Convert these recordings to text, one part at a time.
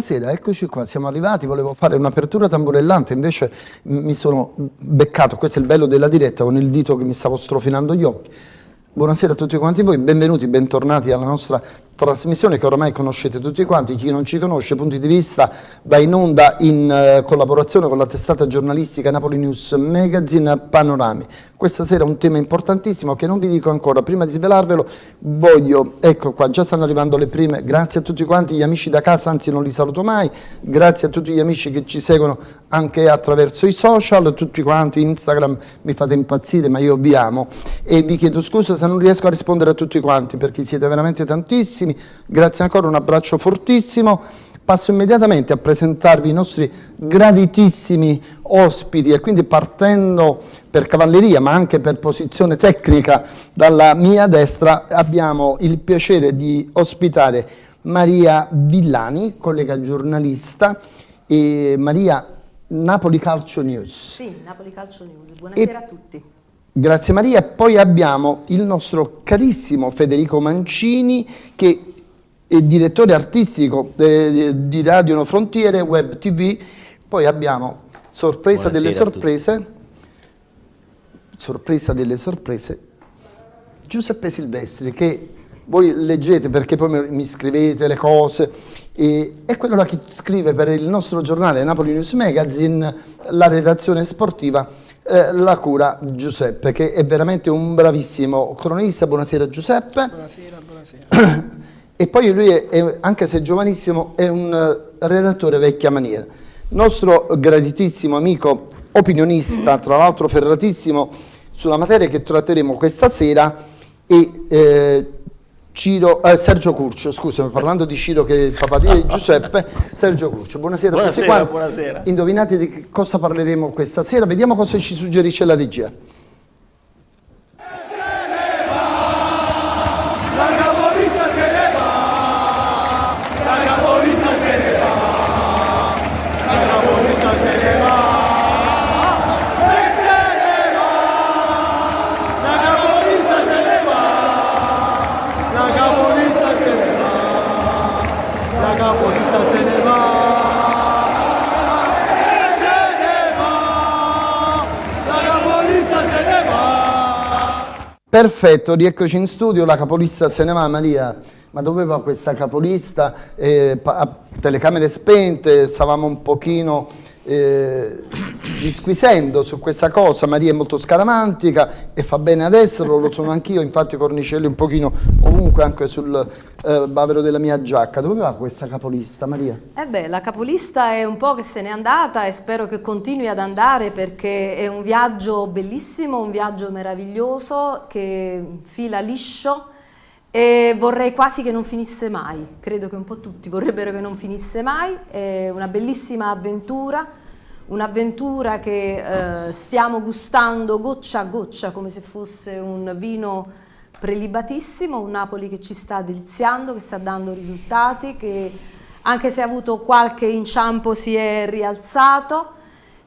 Buonasera, eccoci qua, siamo arrivati, volevo fare un'apertura tamburellante, invece mi sono beccato, questo è il bello della diretta, con il dito che mi stavo strofinando gli occhi. Buonasera a tutti quanti voi, benvenuti, bentornati alla nostra trasmissione che ormai conoscete tutti quanti, chi non ci conosce, punti di vista, va in onda in uh, collaborazione con la testata giornalistica Napoli News Magazine Panorami. Questa sera un tema importantissimo che non vi dico ancora, prima di svelarvelo voglio, ecco qua, già stanno arrivando le prime, grazie a tutti quanti gli amici da casa, anzi non li saluto mai, grazie a tutti gli amici che ci seguono anche attraverso i social, tutti quanti, Instagram mi fate impazzire ma io vi amo. E vi chiedo scusa se non riesco a rispondere a tutti quanti perché siete veramente tantissimi carissimi, grazie ancora, un abbraccio fortissimo. Passo immediatamente a presentarvi i nostri graditissimi ospiti e quindi partendo per cavalleria ma anche per posizione tecnica dalla mia destra abbiamo il piacere di ospitare Maria Villani, collega giornalista e Maria Napoli Calcio News. Sì, Napoli Calcio News, buonasera e a tutti. Grazie Maria. Poi abbiamo il nostro carissimo Federico Mancini che è direttore artistico eh, di Radio No Frontiere, Web TV. Poi abbiamo sorpresa Buonasera delle sorprese, sorpresa delle sorprese, Giuseppe Silvestri che voi leggete perché poi mi scrivete le cose e è quello là che scrive per il nostro giornale Napoli News Magazine la redazione sportiva eh, la cura Giuseppe, che è veramente un bravissimo cronista. Buonasera Giuseppe. Buonasera, buonasera. e poi lui, è, anche se giovanissimo, è un uh, redattore vecchia maniera. Nostro graditissimo amico opinionista, tra l'altro ferratissimo, sulla materia che tratteremo questa sera e eh, Ciro, eh, Sergio Curcio, scusami, parlando di Ciro che è il papà di Giuseppe, Sergio Curcio, buonasera, buonasera buonasera. Indovinate di cosa parleremo questa sera, vediamo cosa ci suggerisce la regia. Perfetto, rieccoci in studio, la capolista se ne va Maria, ma dove va questa capolista? Eh, telecamere spente, stavamo un pochino eh, disquisendo su questa cosa, Maria è molto scaramantica e fa bene ad esserlo, lo sono anch'io, infatti cornicelli un pochino ovunque anche sul eh, bavero della mia giacca. Dove va questa capolista Maria? Eh beh, la capolista è un po' che se n'è andata e spero che continui ad andare perché è un viaggio bellissimo, un viaggio meraviglioso che fila liscio e vorrei quasi che non finisse mai, credo che un po' tutti vorrebbero che non finisse mai, è una bellissima avventura, un'avventura che eh, stiamo gustando goccia a goccia come se fosse un vino prelibatissimo, un Napoli che ci sta deliziando, che sta dando risultati, che anche se ha avuto qualche inciampo si è rialzato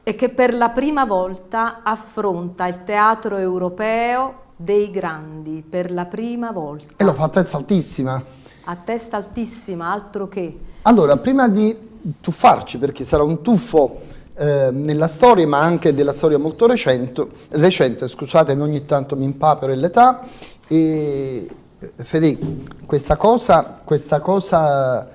e che per la prima volta affronta il teatro europeo dei grandi per la prima volta. E lo fa a testa altissima. A testa altissima, altro che. Allora, prima di tuffarci, perché sarà un tuffo eh, nella storia, ma anche della storia molto recente, recente scusatemi, ogni tanto mi impapero l'età, e Federico, questa cosa, questa cosa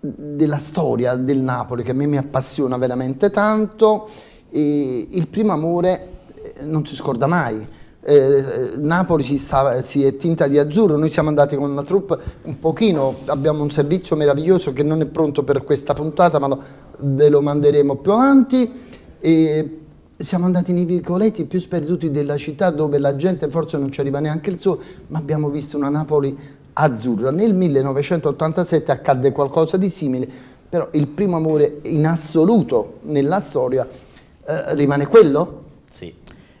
della storia del Napoli che a me mi appassiona veramente tanto, il primo amore eh, non si scorda mai, eh, Napoli si, sta, si, è tinta di azzurro, noi siamo andati con una troupe un pochino, abbiamo un servizio meraviglioso che non è pronto per questa puntata ma lo, ve lo manderemo più avanti e siamo andati nei vicoletti più sperduti della città dove la gente forse non ci arriva neanche il suo, ma abbiamo visto una Napoli azzurra. Nel 1987 accadde qualcosa di simile, però il primo amore in assoluto nella storia eh, rimane quello?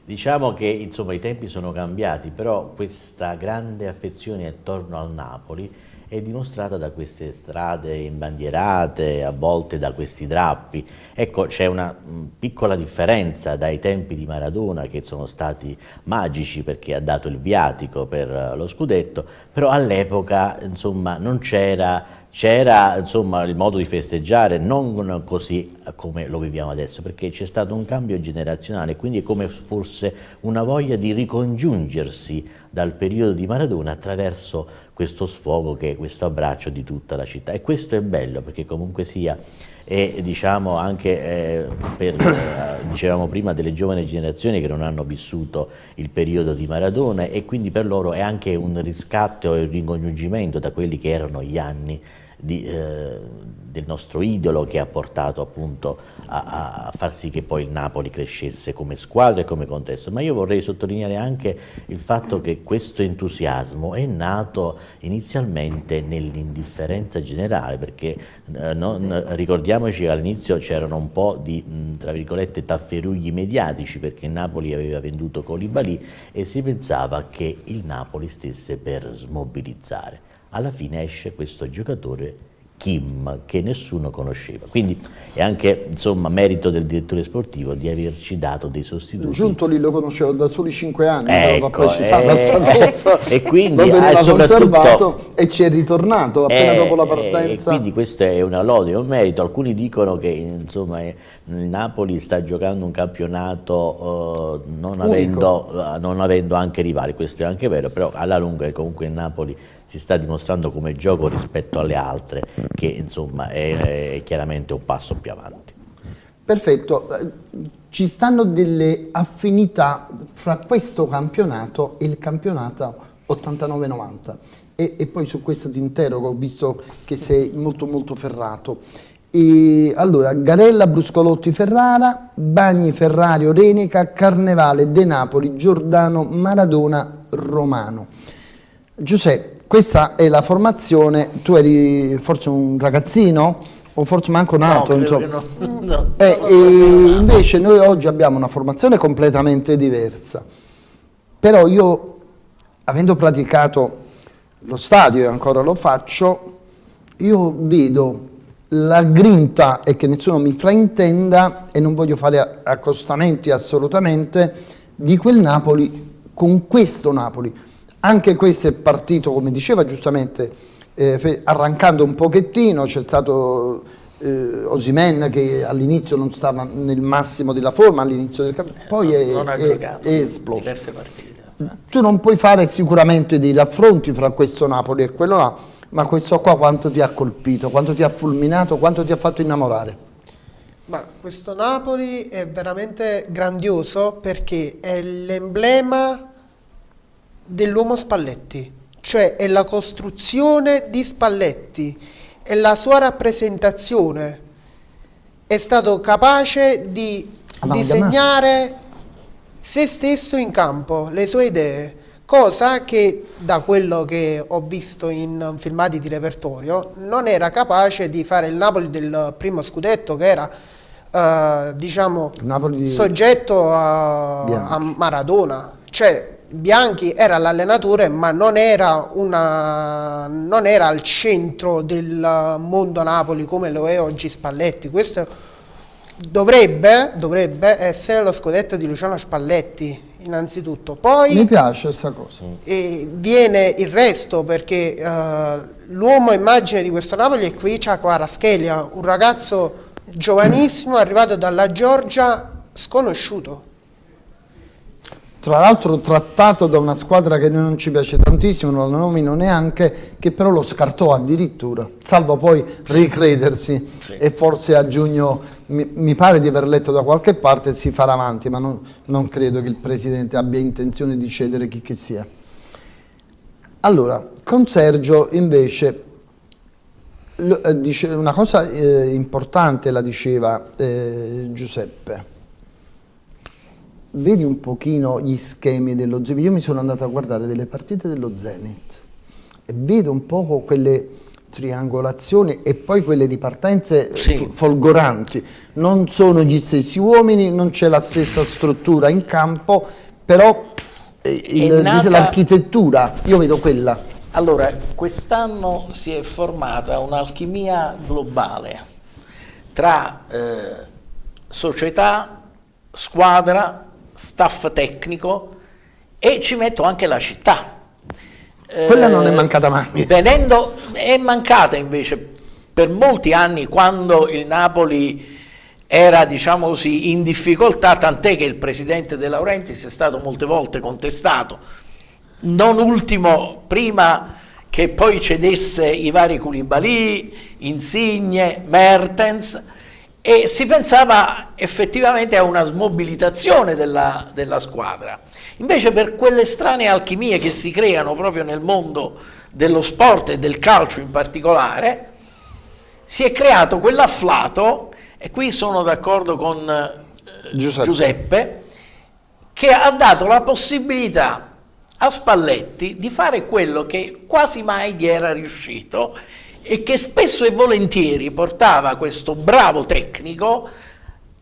Diciamo che insomma, i tempi sono cambiati, però questa grande affezione attorno al Napoli è dimostrata da queste strade imbandierate, a volte da questi drappi. Ecco, c'è una mm, piccola differenza dai tempi di Maradona che sono stati magici perché ha dato il viatico per eh, lo scudetto, però all'epoca non c'era c'era il modo di festeggiare non così come lo viviamo adesso perché c'è stato un cambio generazionale quindi è come fosse una voglia di ricongiungersi dal periodo di Maradona attraverso questo sfogo che è questo abbraccio di tutta la città. E questo è bello perché comunque sia e diciamo anche eh, per, eh, dicevamo prima, delle giovani generazioni che non hanno vissuto il periodo di Maradona e quindi per loro è anche un riscatto e un ricongiungimento da quelli che erano gli anni di, eh, del nostro idolo che ha portato appunto a, a, far sì che poi il Napoli crescesse come squadra e come contesto. Ma io vorrei sottolineare anche il fatto che questo entusiasmo è nato inizialmente nell'indifferenza generale, perché eh, non, ricordiamoci che all'inizio c'erano un po' di, mh, tra virgolette, tafferugli mediatici, perché Napoli aveva venduto Colibali e si pensava che il Napoli stesse per smobilizzare alla fine esce questo giocatore Kim che nessuno conosceva. Quindi è anche insomma, merito del direttore sportivo di averci dato dei sostituti. Giuntoli lo conoscevo da soli 5 anni, ecco, precisata eh, cosa. e quindi lo teneva conservato e ci è ritornato appena eh, dopo la partenza. E quindi questo è una lode, è un merito. Alcuni dicono che insomma, il Napoli sta giocando un campionato non, avendo, non avendo anche rivali, questo è anche vero, però alla lunga comunque il Napoli si sta dimostrando come gioco rispetto alle altre, che insomma è, è chiaramente un passo più avanti. Perfetto, ci stanno delle affinità fra questo campionato e il campionato 89-90 e, e, poi su questo ti interrogo, visto che sei molto molto ferrato. E allora, Garella, Bruscolotti, Ferrara, Bagni, Ferrario, Renica, Carnevale, De Napoli, Giordano, Maradona, Romano. Giuseppe, questa è la formazione, tu eri forse un ragazzino o forse manco nato, no, insomma. No, no, eh, invece noi oggi abbiamo una formazione completamente diversa. Però io, avendo praticato lo stadio e ancora lo faccio, io vedo la grinta e che nessuno mi fraintenda e non voglio fare accostamenti assolutamente di quel Napoli con questo Napoli anche questo è partito, come diceva giustamente, eh, arrancando un pochettino, c'è stato eh, Osimen che all'inizio non stava nel massimo della forma, all'inizio del campionato, poi è, è, è esploso. Diverse partite. Tu non puoi fare sicuramente dei raffronti fra questo Napoli e quello là, ma questo qua quanto ti ha colpito, quanto ti ha fulminato, quanto ti ha fatto innamorare? Ma questo Napoli è veramente grandioso perché è l'emblema dell'uomo Spalletti, cioè è la costruzione di Spalletti, è la sua rappresentazione. È stato capace di disegnare se stesso in campo, le sue idee, cosa che da quello che ho visto in filmati di repertorio non era capace di fare il Napoli del primo scudetto che era uh, diciamo di... soggetto a, a Maradona. Cioè, Bianchi era l'allenatore ma non era, una, non era, al centro del mondo Napoli come lo è oggi Spalletti. Questo dovrebbe, dovrebbe essere lo scudetto di Luciano Spalletti innanzitutto. Poi Mi piace questa cosa. viene il resto perché uh, l'uomo immagine di questo Napoli è qui c'è Quaraschelia, un ragazzo giovanissimo arrivato dalla Georgia sconosciuto tra l'altro trattato da una squadra che non ci piace tantissimo, non la nomino neanche, che però lo scartò addirittura, salvo poi ricredersi sì. e forse a giugno mi, mi, pare di aver letto da qualche parte si farà avanti, ma non, non credo che il Presidente abbia intenzione di cedere chi che sia. Allora, con Sergio invece eh, una cosa eh, importante la diceva eh, Giuseppe, vedi un pochino gli schemi dello Zenit. Io mi sono andato a guardare delle partite dello Zenit e vedo un po' quelle triangolazioni e poi quelle ripartenze sì. folgoranti. Non sono gli stessi uomini, non c'è la stessa struttura in campo, però eh, l'architettura, io vedo quella. Allora, quest'anno si è formata un'alchimia globale tra eh, società, squadra staff tecnico e ci metto anche la città. Quella non è mancata mai. Venendo, è mancata invece per molti anni quando il Napoli era diciamo così in difficoltà tant'è che il presidente De Laurentiis è stato molte volte contestato non ultimo prima che poi cedesse i vari Koulibaly, Insigne, Mertens e si pensava effettivamente a una smobilitazione della, della squadra. Invece per quelle strane alchimie che si creano proprio nel mondo dello sport e del calcio in particolare, si è creato quell'afflato, e qui sono d'accordo con eh, Giuseppe. Giuseppe, che ha dato la possibilità a Spalletti di fare quello che quasi mai gli era riuscito e che spesso e volentieri portava questo bravo tecnico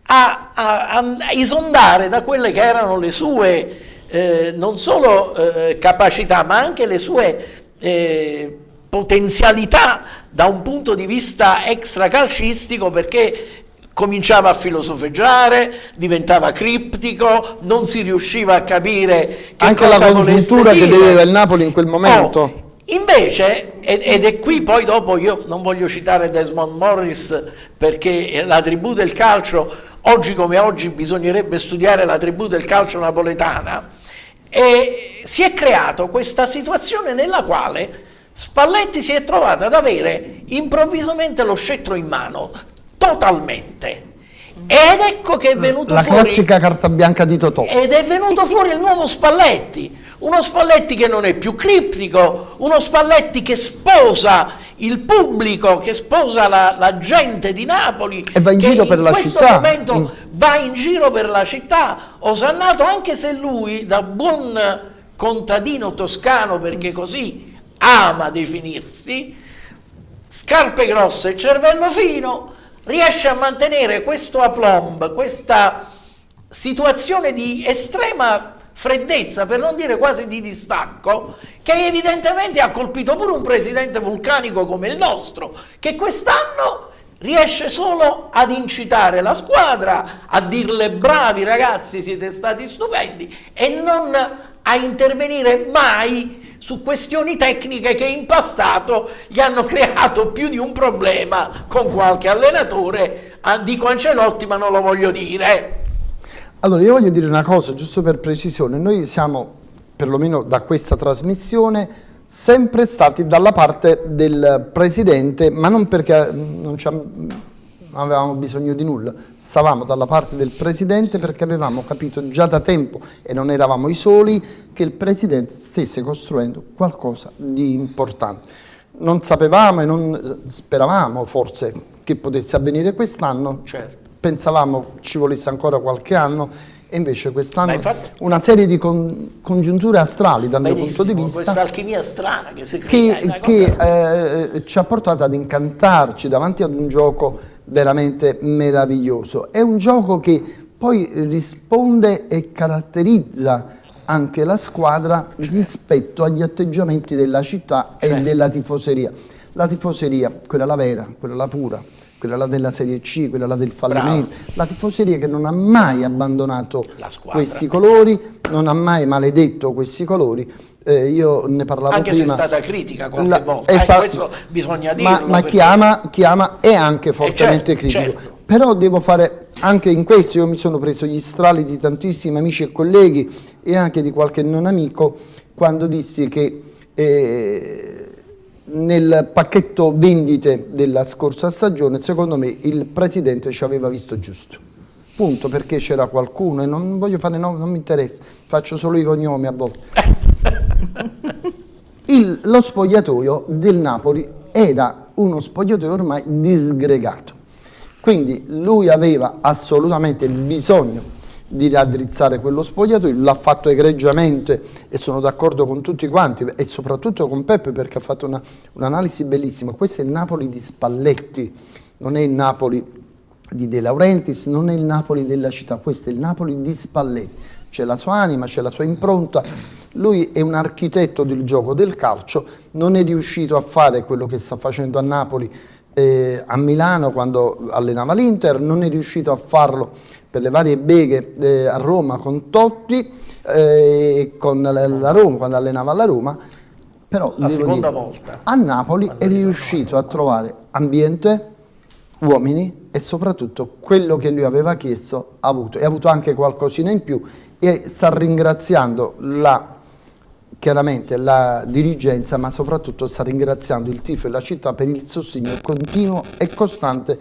a, a, a esondare da quelle che erano le sue eh, non solo eh, capacità ma anche le sue eh, potenzialità da un punto di vista extracalcistico perché cominciava a filosofeggiare, diventava criptico, non si riusciva a capire che Anche cosa la congiuntura che dire. vedeva il Napoli in quel momento. Oh, invece, ed è qui poi dopo io non voglio citare Desmond Morris perché la tribù del calcio, oggi come oggi bisognerebbe studiare la tribù del calcio napoletana, e si è creato questa situazione nella quale Spalletti si è trovato ad avere improvvisamente lo scettro in mano, totalmente. Ed ecco che è venuto La fuori... classica carta bianca di Totò. Ed è venuto fuori il nuovo Spalletti, uno Spalletti che non è più criptico, uno Spalletti che sposa il pubblico, che sposa la, la gente di Napoli E va in giro per la questo città. momento In- va in giro per la città, osannato anche se lui da buon contadino toscano, perché così ama definirsi, scarpe grosse e cervello fino, riesce a mantenere questo aplomb, questa situazione di estrema freddezza, per non dire quasi di distacco, che evidentemente ha colpito pure un presidente vulcanico come il nostro, che quest'anno riesce solo ad incitare la squadra, a dirle bravi ragazzi, siete stati stupendi, e non a intervenire mai su questioni tecniche che in passato gli hanno creato più di un problema con qualche allenatore, ah, dico Ancelotti ma non lo voglio dire. Allora, io voglio dire una cosa, giusto per precisione. Noi siamo, perlomeno da questa trasmissione, sempre stati dalla parte del Presidente, ma non perché mm, non, non avevamo bisogno di nulla. Stavamo dalla parte del Presidente perché avevamo capito già da tempo, e non eravamo i soli, che il Presidente stesse costruendo qualcosa di importante. Non sapevamo e non speravamo forse che potesse avvenire quest'anno, Certo. Pensavamo ci volesse ancora qualche anno e invece quest'anno infatti- una serie di con- congiunture astrali dal mio punto di Benissimo, questa vista alchimia strana che si crea, che, che, eh, ci ha portato ad incantarci davanti ad un gioco veramente meraviglioso. È un gioco che poi risponde e caratterizza anche la squadra rispetto agli atteggiamenti della città e Certo. della tifoseria. La tifoseria, quella la vera, quella la pura, quella là della Serie C, quella là del fallimento, la tifoseria che non ha mai abbandonato questi colori, non ha mai maledetto questi colori. Eh, io ne parlavo Anche se è prima. stata critica qualche La- volta, eh, questo bisogna Ma, dirlo. ma perché- chi, ama, chi ama è anche fortemente certo, critico. certo. Però devo fare anche in questo, io mi sono preso gli strali di tantissimi amici e colleghi e anche di qualche non amico quando dissi che eh, nel pacchetto vendite della scorsa stagione, secondo me il presidente ci aveva visto giusto. Punto, perché c'era qualcuno e non voglio fare nomi, non mi interessa, faccio solo i cognomi a volte. Il- lo spogliatoio del Napoli era uno spogliatoio ormai disgregato. Quindi lui aveva assolutamente bisogno di raddrizzare quello spogliatoio, l'ha fatto egregiamente e sono d'accordo con tutti quanti e soprattutto con Peppe perché ha fatto una- un'analisi bellissima. Questo è il Napoli di Spalletti, non è il Napoli di De Laurentiis, non è il Napoli della città, questo è il Napoli di Spalletti. C'è la sua anima, c'è la sua impronta. Lui è un architetto del gioco del calcio, non è riuscito a fare quello che sta facendo a Napoli eh, a Milano quando allenava l'Inter, non è riuscito a farlo per le varie beghe eh, a Roma con Totti, eh, con la, la Roma, quando allenava la Roma, Però La seconda dire, volta. A Napoli è riuscito a trovare ambiente, uomini e soprattutto quello che lui aveva chiesto ha avuto. E ha avuto anche qualcosina in più e sta ringraziando la, chiaramente la dirigenza, ma soprattutto sta ringraziando il tifo e la città per il sostegno continuo e costante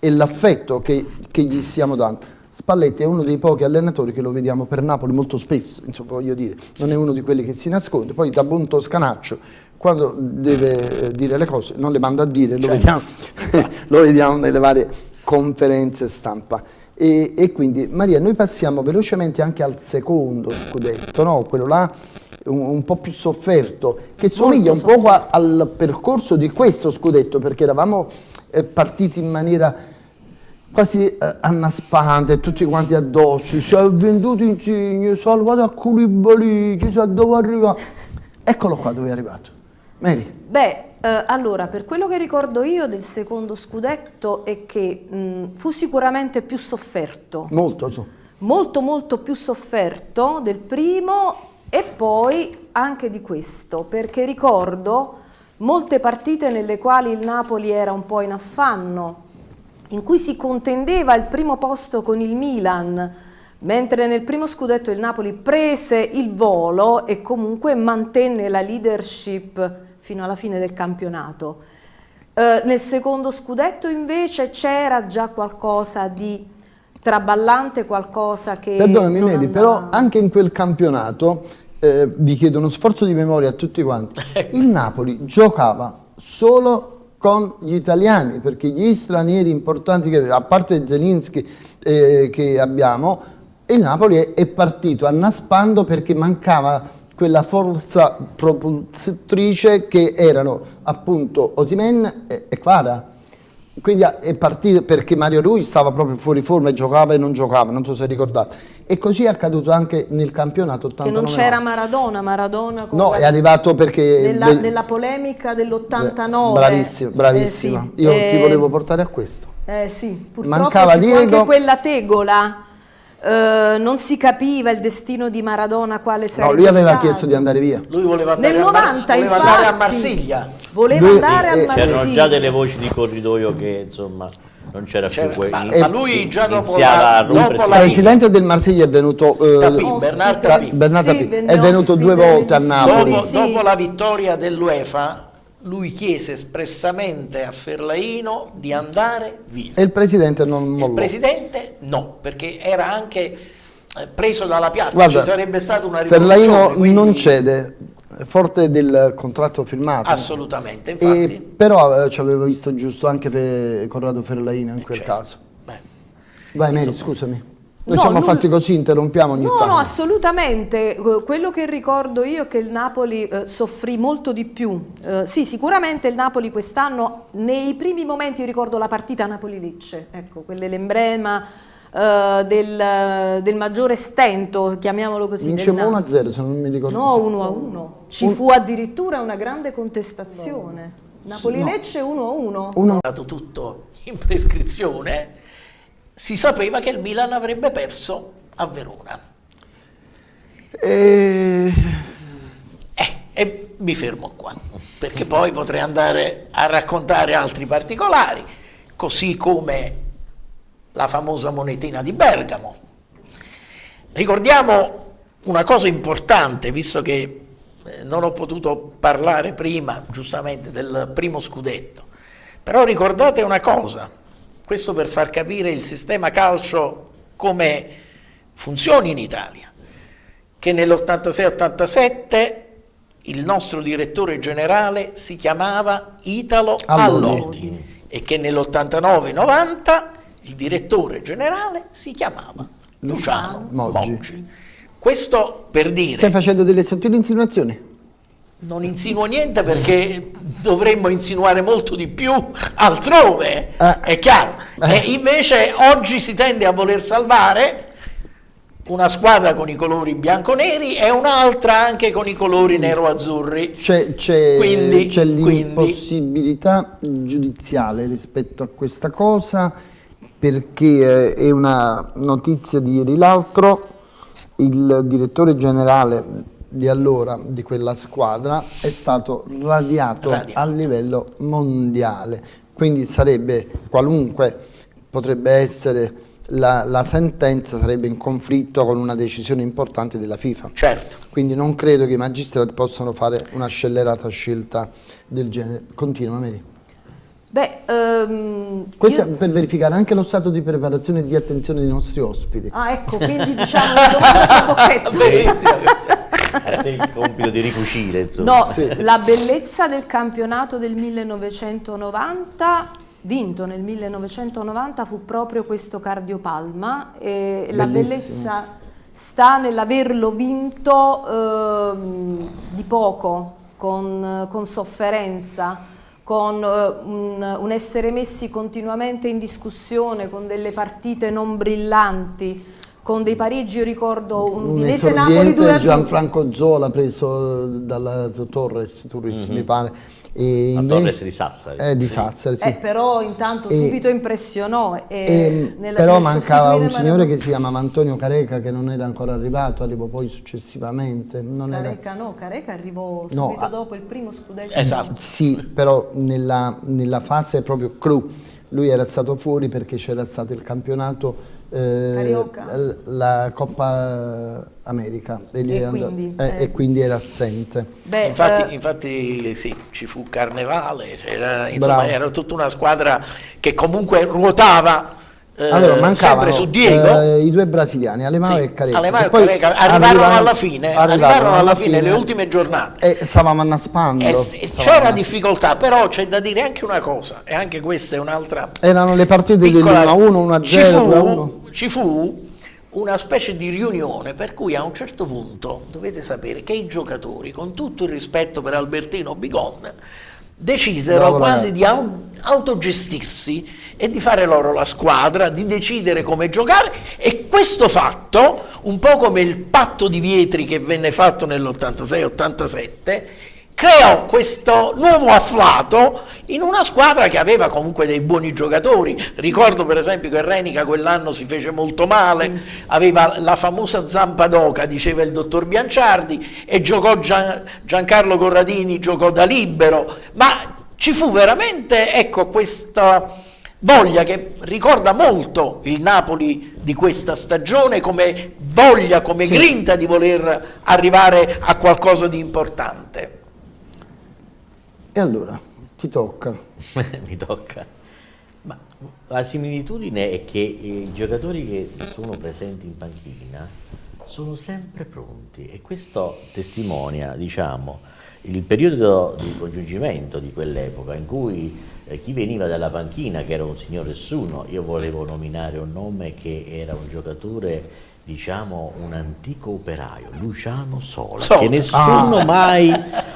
e l'affetto che, che gli stiamo dando. Spalletti è uno dei pochi allenatori che lo vediamo per Napoli molto spesso, insomma voglio dire, non è uno di quelli che si nasconde, poi da buon toscanaccio quando deve eh, dire le cose non le manda a dire, lo, vediamo, lo vediamo nelle varie conferenze stampa. E, e quindi Maria, noi passiamo velocemente anche al secondo scudetto, no? quello là un, un po' più sofferto, che somiglia un po' al percorso di questo scudetto, perché eravamo eh, partiti in maniera quasi eh, annaspante, tutti quanti addosso, si è venduto Insigne, salvato a Koulibaly, chissà dove arriva. Eccolo qua dove è arrivato. Mary, Beh, eh, allora, per quello che ricordo io del secondo scudetto è che mh, fu sicuramente più sofferto, molto su. molto molto più sofferto del primo e poi anche di questo, perché ricordo molte partite nelle quali il Napoli era un po' in affanno, in cui si contendeva il primo posto con il Milan, mentre nel primo scudetto il Napoli prese il volo e comunque mantenne la leadership fino alla fine del campionato. Eh, nel secondo scudetto invece c'era già qualcosa di traballante, qualcosa che... Perdonami Mary, andava. però anche in quel campionato, eh, vi chiedo uno sforzo di memoria a tutti quanti, il Napoli giocava solo con gli italiani, perché gli stranieri importanti, che, a parte Zelinski eh, che abbiamo, il Napoli è, è partito annaspando perché mancava quella forza propulsatrice che erano appunto Osimen e, e Kvara. Quindi è partito perché Mario Rui stava proprio fuori forma e giocava e non giocava, non so se ricordate. E così è accaduto anche nel campionato 89. Che non c'era Maradona, Maradona con No, la- è arrivato perché... nella, del- nella polemica dell'89. Bravissimo, bravissima. Eh sì, Io ti eh, volevo portare a questo. Eh sì, purtroppo Mancava Diego. anche quella tegola. Eh, non si capiva il destino di Maradona quale No, sarebbe lui aveva stato. chiesto di andare via. Lui voleva andare, Nel a, Mar- 90 voleva infatti, andare a Marsiglia. Voleva Lui- andare sì, a eh, Marsiglia. C'erano già delle voci di corridoio che insomma non c'era C'era- più quel- ma, ma lui già dopo la, a dopo Il la presidente del Marsiglia è venuto... eh, Tapin, Bernard sì, Ca- Tapin. Bernard Sì, Tapin, è venuto due volte a Napoli. dopo, Sì. dopo la vittoria dell'UEFA lui chiese espressamente a Ferlaino di andare via. E il presidente non Il mollò. presidente no, perché era anche eh, preso dalla piazza, Guarda, ci sarebbe stata una rivoluzione. Ferlaino quindi- non cede, è forte del contratto firmato. Assolutamente, E, infatti. però eh, ci avevo visto giusto anche per Corrado Ferlaino in quel certo. caso. Beh, Vai Mary, scusami. Noi No, siamo nulla- fatti così, interrompiamo ogni No, tanto. no, assolutamente. Eh, Quello che ricordo io è che il Napoli eh, soffrì molto di più. Eh, sì, sicuramente il Napoli quest'anno, nei primi momenti, io ricordo la partita Napoli-Lecce, ecco, quello è l'emblema eh, del, del maggiore stento, chiamiamolo così. Napoli. 1-0 se non mi ricordo. No, 1 a 1. Ci fu addirittura una grande contestazione. Napoli-Lecce 1 a 1. Uno- è stato tutto in prescrizione, si sapeva che il Milan avrebbe perso a Verona. E... Eh, e mi fermo qua, perché poi potrei andare a raccontare altri particolari, così come la famosa monetina di Bergamo. Ricordiamo una cosa importante, visto che eh, non ho potuto parlare prima, giustamente, del primo scudetto. Però ricordate una cosa, questo per far capire il sistema calcio come funzioni in Italia, che nell'86-87 il nostro direttore generale si chiamava Italo Allodi. E che nell'89-90 il direttore generale si chiamava Luciano Moggi. Moggi. Questo per dire Stai facendo delle sottili insinuazioni? Non insinuo niente perché dovremmo insinuare molto di più altrove, Eh. è chiaro. Eh. E invece oggi si tende a voler salvare una squadra con i colori bianco-neri e un'altra anche con i colori nero-azzurri. C'è, l'impossibilità giudiziale rispetto a questa cosa perché eh, è una notizia di ieri l'altro, il direttore generale di allora di quella squadra è stato radiato, Radiato. a livello mondiale. Quindi sarebbe qualunque potrebbe essere la, la sentenza sarebbe in conflitto con una decisione importante della FIFA. Certo. Quindi non credo che i magistrati possano fare una scellerata scelta del genere. Continua Mary. Beh, ehm, Questo io- è per verificare anche lo stato di preparazione e di attenzione dei nostri ospiti. Ah, ecco, quindi diciamo una domanda a bocchetto. A te il compito di ricucire, insomma. No, la bellezza del campionato del 1990, vinto nel 1990, fu proprio questo cardiopalma e la Bellissimo. bellezza sta nell'averlo vinto ehm, di poco, con, con sofferenza, con eh, un, un essere messi continuamente in discussione, con delle partite non brillanti, con dei pareggi, io ricordo un Un Udinese Napoli esordiente 2 a 2. Gianfranco Zola preso dalla Torres, Turris mi pare. E La invece- Torres di Sassari. Eh, di Sì. Sassari, sì. Eh, però intanto E- subito impressionò. E E, nella- però mancava un signore che si chiamava Antonio Careca che non era ancora arrivato, arrivò poi successivamente. Non era... Careca no, Careca arrivò No, subito ah. dopo il primo scudetto. Esatto. Sì, però nella, nella fase proprio clou, lui era stato fuori perché c'era stato il campionato, eh, la Coppa America e, E era quindi, eh, eh. e quindi era assente. Beh, Infatti, eh, infatti sì, ci fu Carnevale, c'era, insomma, era tutta una squadra che comunque ruotava eh, allora mancavano sempre su Diego. eh, i due brasiliani, Alemao Sì, e Careca. Alemao e poi Careca arrivarono alla fine, arrivarono alla fine, le ultime giornate. E stavamo annaspando. E stavamo c'era annaspando. difficoltà, però c'è da dire anche una cosa, e anche questa è un'altra Erano le partite piccola- dell'1-1, ci 1-0, fu, 2-1. ci fu una specie di riunione per cui a un certo punto dovete sapere che i giocatori, con tutto il rispetto per Albertino Bigon, decisero Bravo quasi ragazzo. di au- autogestirsi e di fare loro la squadra, di decidere come giocare. E questo fatto, un po' come il patto di Vietri che venne fatto nell'86-87, creò questo nuovo afflato in una squadra che aveva comunque dei buoni giocatori. Ricordo per esempio che Renica quell'anno si fece molto male, aveva la famosa zampa d'oca, diceva il dottor Bianciardi, e giocò Gian- Giancarlo Corradini, giocò da libero, ma ci fu veramente ecco, questa voglia che ricorda molto il Napoli di questa stagione come voglia, come Sì. grinta di voler arrivare a qualcosa di importante. E allora, ti tocca. mi tocca. Ma la similitudine è che i giocatori che sono presenti in panchina sono sempre pronti e questo testimonia, diciamo, il periodo di congiungimento di quell'epoca in cui eh, chi veniva dalla panchina, che era un signor nessuno, io volevo nominare un nome che era un giocatore diciamo un antico operaio, Luciano Sola, Sola. che nessuno mai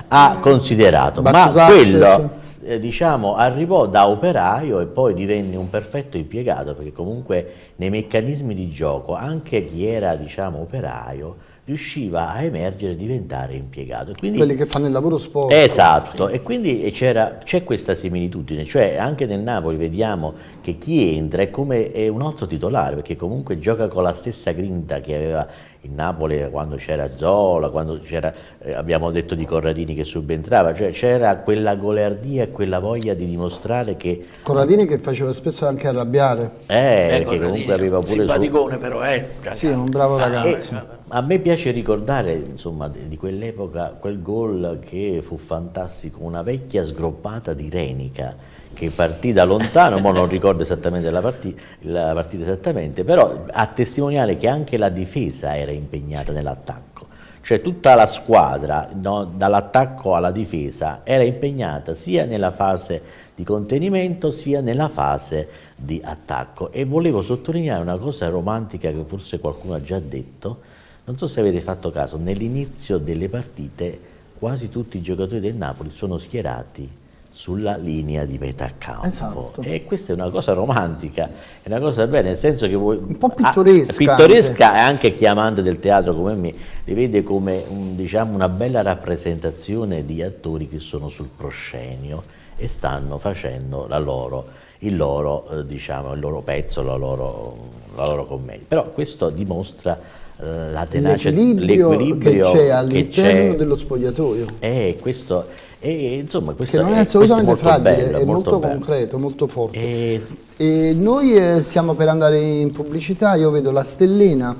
ha considerato, ma quello eh, diciamo, arrivò da operaio e poi divenne un perfetto impiegato perché comunque nei meccanismi di gioco anche chi era diciamo, operaio riusciva a emergere e diventare impiegato. Quindi, Quelli che fanno il lavoro sporco. Esatto, e quindi c'era- c'è questa similitudine, cioè anche nel Napoli vediamo che chi entra è come è un altro titolare, perché comunque gioca con la stessa grinta che aveva il Napoli quando c'era Zola, quando c'era, eh, abbiamo detto di Corradini che subentrava, cioè c'era quella goliardia e quella voglia di dimostrare che, Corradini che faceva spesso anche arrabbiare. eh, Ecco, che comunque aveva pure... su- simpaticone però, eh. Sì, è un bravo Ah, ragazzo. eh, A me piace ricordare insomma, di quell'epoca quel gol che fu fantastico, una vecchia sgroppata di Renica che partì da lontano, ma non ricordo esattamente la, parti- la partita esattamente, però a testimoniare che anche la difesa era impegnata nell'attacco. Cioè tutta la squadra, no, dall'attacco alla difesa, era impegnata sia nella fase di contenimento sia nella fase di attacco. E volevo sottolineare una cosa romantica che forse qualcuno ha già detto, non so se avete fatto caso, nell'inizio delle partite quasi tutti i giocatori del Napoli sono schierati sulla linea di metà campo. Esatto. E questa è una cosa romantica, è una cosa bella, nel senso che vuoi... Un po' pittoresca Ah, pittoresca e anche chi è amante del teatro come me li vede come un- diciamo, una bella rappresentazione di attori che sono sul proscenio e stanno facendo la loro, il, loro, eh, diciamo, il loro pezzo, la loro, la loro commedia. Però questo dimostra la tenacia, l'equilibrio che c'è all'interno dello spogliatoio. E questo, e, insomma, questo Che non è assolutamente molto fragile, bello, è molto, bello. concreto, molto forte. E E noi eh, stiamo per andare in pubblicità, io vedo la stellina,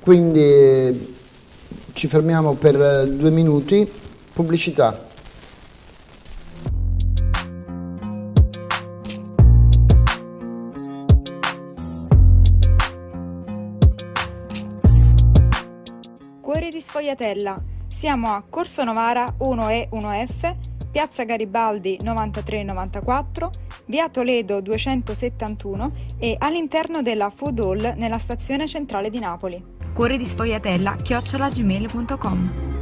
quindi eh, ci fermiamo per eh, due minuti. Pubblicità. Cuore di Sfogliatella. Siamo a Corso Novara 1E 1F, Piazza Garibaldi 9394, Via Toledo 271 e all'interno della Food Hall nella stazione centrale di Napoli. Cuore di Sfogliatella chiocciolagmail.com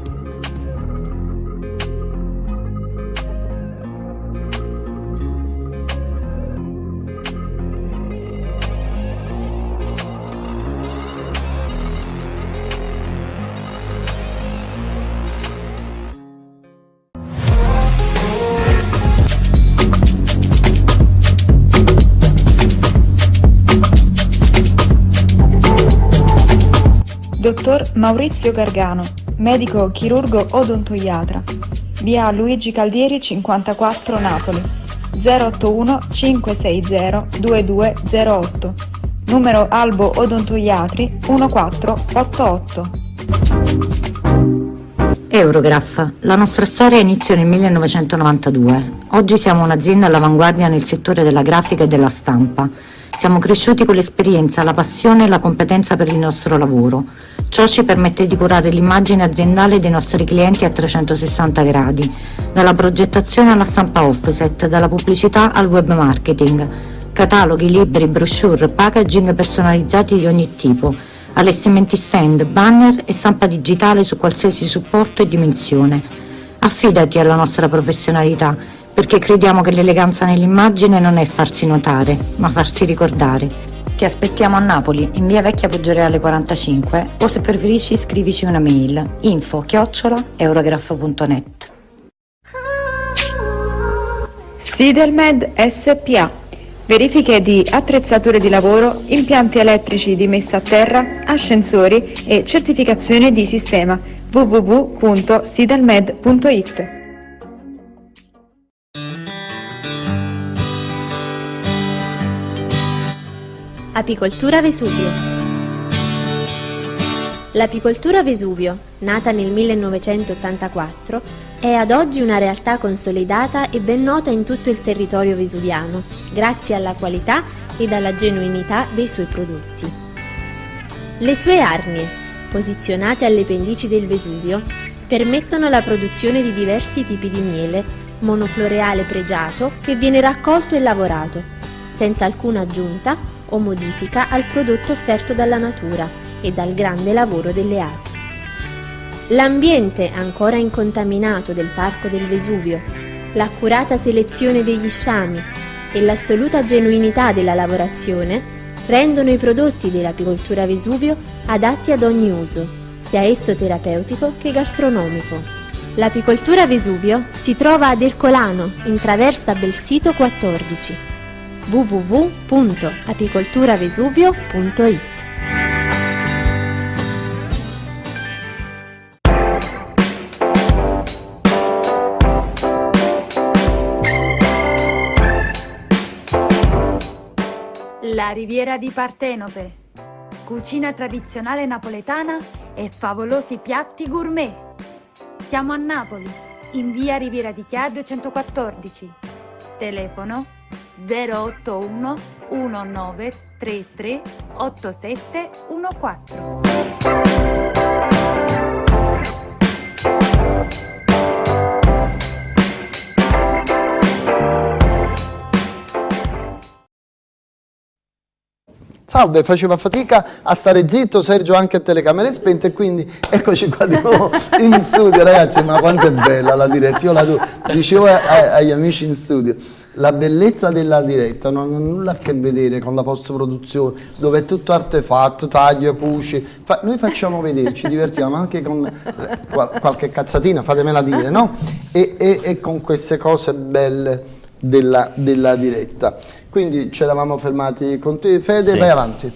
Dottor Maurizio Gargano, medico chirurgo odontoiatra. Via Luigi Caldieri 54 Napoli. 081 560 2208. Numero Albo Odontoiatri 1488. Eurograph, la nostra storia inizia nel 1992. Oggi siamo un'azienda all'avanguardia nel settore della grafica e della stampa. Siamo cresciuti con l'esperienza, la passione e la competenza per il nostro lavoro. Ciò ci permette di curare l'immagine aziendale dei nostri clienti a 360 gradi, dalla progettazione alla stampa offset, dalla pubblicità al web marketing, cataloghi, libri, brochure, packaging personalizzati di ogni tipo, allestimenti stand, banner e stampa digitale su qualsiasi supporto e dimensione. Affidati alla nostra professionalità, perché crediamo che l'eleganza nell'immagine non è farsi notare, ma farsi ricordare. Ti aspettiamo a Napoli, in via Vecchia Poggioreale 45, o se preferisci scrivici una mail info chiocciola eurograph.net. Sidelmed SPA. Verifiche di attrezzature di lavoro, impianti elettrici di messa a terra, ascensori e certificazione di sistema www.sidelmed.it. Apicoltura Vesuvio L'apicoltura Vesuvio, nata nel 1984, è ad oggi una realtà consolidata e ben nota in tutto il territorio vesuviano, grazie alla qualità ed alla genuinità dei suoi prodotti. Le sue arnie, posizionate alle pendici del Vesuvio, permettono la produzione di diversi tipi di miele, monofloreale pregiato che viene raccolto e lavorato, senza alcuna aggiunta o modifica al prodotto offerto dalla natura e dal grande lavoro delle api. L'ambiente ancora incontaminato del Parco del Vesuvio, l'accurata selezione degli sciami e l'assoluta genuinità della lavorazione rendono i prodotti dell'apicoltura Vesuvio adatti ad ogni uso, sia esso terapeutico che gastronomico. L'apicoltura Vesuvio si trova ad Ercolano, in traversa Belsito 14 www.apicolturavesuvio.it La riviera di Partenope. Cucina tradizionale napoletana e favolosi piatti gourmet. Siamo a Napoli, in via Riviera di Chia 214. Telefono 081 1933 8714. Salve, faceva fatica a stare zitto, Sergio anche a telecamere spente quindi eccoci qua di nuovo in studio. Ragazzi, ma quanto è bella la diretta, io la do, dicevo a- agli amici in studio, la bellezza della diretta non ha nulla a che vedere con la post-produzione, dove è tutto artefatto, taglio, cuci, Fa- noi facciamo vedere, ci divertiamo anche con qual- qualche cazzatina, fatemela dire, no? E, e- e con queste cose belle della, della diretta. Quindi ci eravamo fermati con te, Fede, Sì. vai avanti.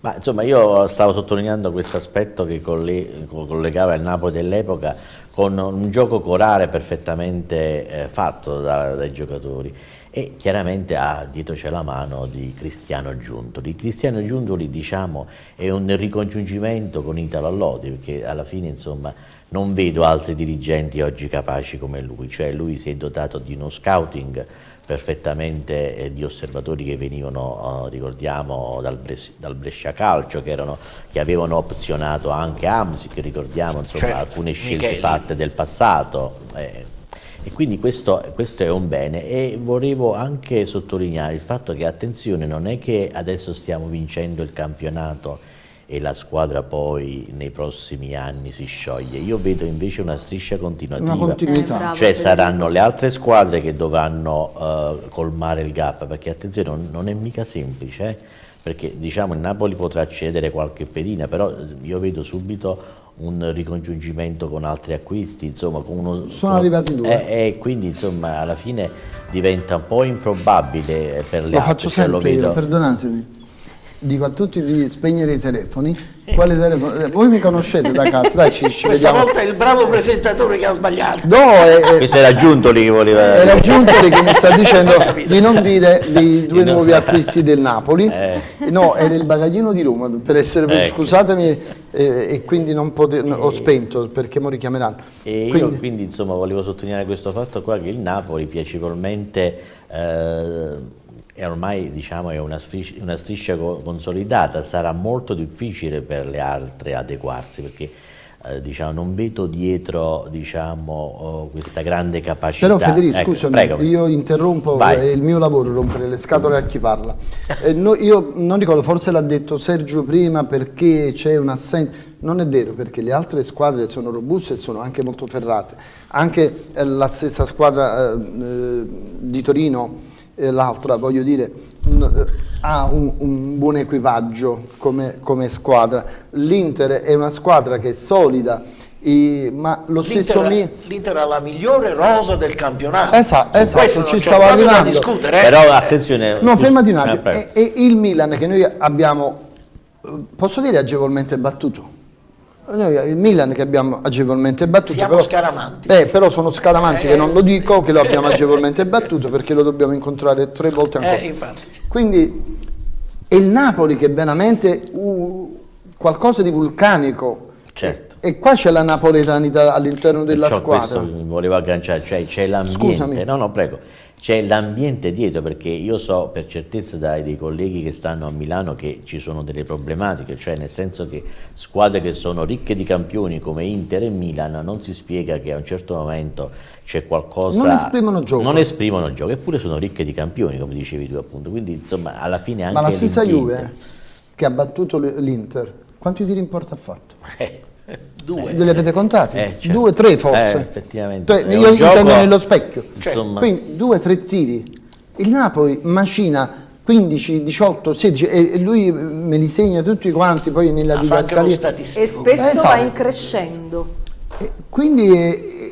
Ma insomma io stavo sottolineando questo aspetto che collegava il Napoli dell'epoca con un gioco corale perfettamente eh, fatto da, dai giocatori e chiaramente ha, dietro c'è la mano di Cristiano Giuntoli. Cristiano Giuntoli diciamo è un ricongiungimento con Italo Allodi perché alla fine insomma non vedo altri dirigenti oggi capaci come lui, cioè lui si è dotato di uno scouting perfettamente eh, di osservatori che venivano, eh, ricordiamo, dal, Bres dal, Brescia Calcio, che, erano, che, avevano opzionato anche Amsi, che ricordiamo insomma, certo, alcune scelte Micheli. fatte del passato. Eh, e quindi questo, questo, è un bene e volevo anche sottolineare il fatto che attenzione non è che adesso stiamo vincendo il campionato e la squadra poi nei prossimi anni si scioglie. Io vedo invece una striscia continuativa, una continuità. Eh, cioè saranno le altre squadre che dovranno uh, colmare il gap, perché attenzione non, non è mica semplice, eh? perché diciamo il Napoli potrà accedere qualche pedina, però io vedo subito un ricongiungimento con altri acquisti, insomma, con uno, sono con, arrivati due e eh, quindi insomma alla fine diventa un po' improbabile per le lo altre. Faccio sempre lo vedo... io, perdonatemi dico a tutti di spegnere i telefoni. Quale telefono? Eh, voi mi conoscete da casa, dai Cisci, Questa vediamo. volta è il bravo presentatore che ha sbagliato. No, è, è, Questo era Giuntoli che voleva... Era Giuntoli che mi sta dicendo di non dire dei due nuovi acquisti del Napoli. Eh. No, era il bagaglino di Roma, per essere, ecco. scusatemi, eh, e quindi non poter, ho spento perché mi richiameranno. E quindi, io quindi insomma volevo sottolineare questo fatto qua che il Napoli piacevolmente... Eh, e ormai diciamo, è una striscia, una striscia consolidata, sarà molto difficile per le altre adeguarsi perché eh, diciamo, non vedo dietro diciamo, oh, questa grande capacità. Però Federico, ecco, scusami, prego. io interrompo, è il mio lavoro rompere le scatole a chi parla. Eh, no, io non ricordo, forse l'ha detto Sergio prima perché c'è un'assenza, non è vero perché le altre squadre sono robuste e sono anche molto ferrate. Anche eh, la stessa squadra eh, eh, di Torino eh, l'altra, voglio dire, ha un, un buon equipaggio come, come squadra. L'Inter è una squadra che è solida, i, ma lo stesso l'Inter ha la migliore rosa del campionato. Esatto, esatto ci stavo arrivando. discutere, eh? però attenzione no fermati un attimo. e, e il Milan che noi abbiamo posso dire agevolmente battuto noi, il Milan che abbiamo agevolmente battuto. Siamo però, scaramanti. Eh, però sono scaramanti eh, che non lo dico, che lo abbiamo agevolmente battuto perché lo dobbiamo incontrare tre volte ancora. Eh, Quindi è il Napoli che è veramente uh, qualcosa di vulcanico. Certo. E, e qua c'è la napoletanità all'interno della Perciò squadra. Questo mi voleva agganciare, cioè c'è l'ambiente. No, no, prego c'è l'ambiente dietro perché io so per certezza dai dei colleghi che stanno a Milano che ci sono delle problematiche, cioè nel senso che squadre che sono ricche di campioni come Inter e Milan non si spiega che a un certo momento c'è qualcosa... Non esprimono gioco. Non esprimono gioco, eppure sono ricche di campioni come dicevi tu appunto, quindi insomma alla fine anche... Ma la stessa Juve che ha battuto l'Inter, quanti tiri in porta ha fatto? Eh. Due. Li avete contati? Eh, certo. Due, tre forse. Eh, effettivamente. Cioè, io intendo nello specchio. Cioè, Quindi due, tre tiri. Il Napoli macina 15, 18, 16 e lui me li segna tutti quanti poi nella ah, didascalia. E spesso esatto. va in crescendo. E quindi eh,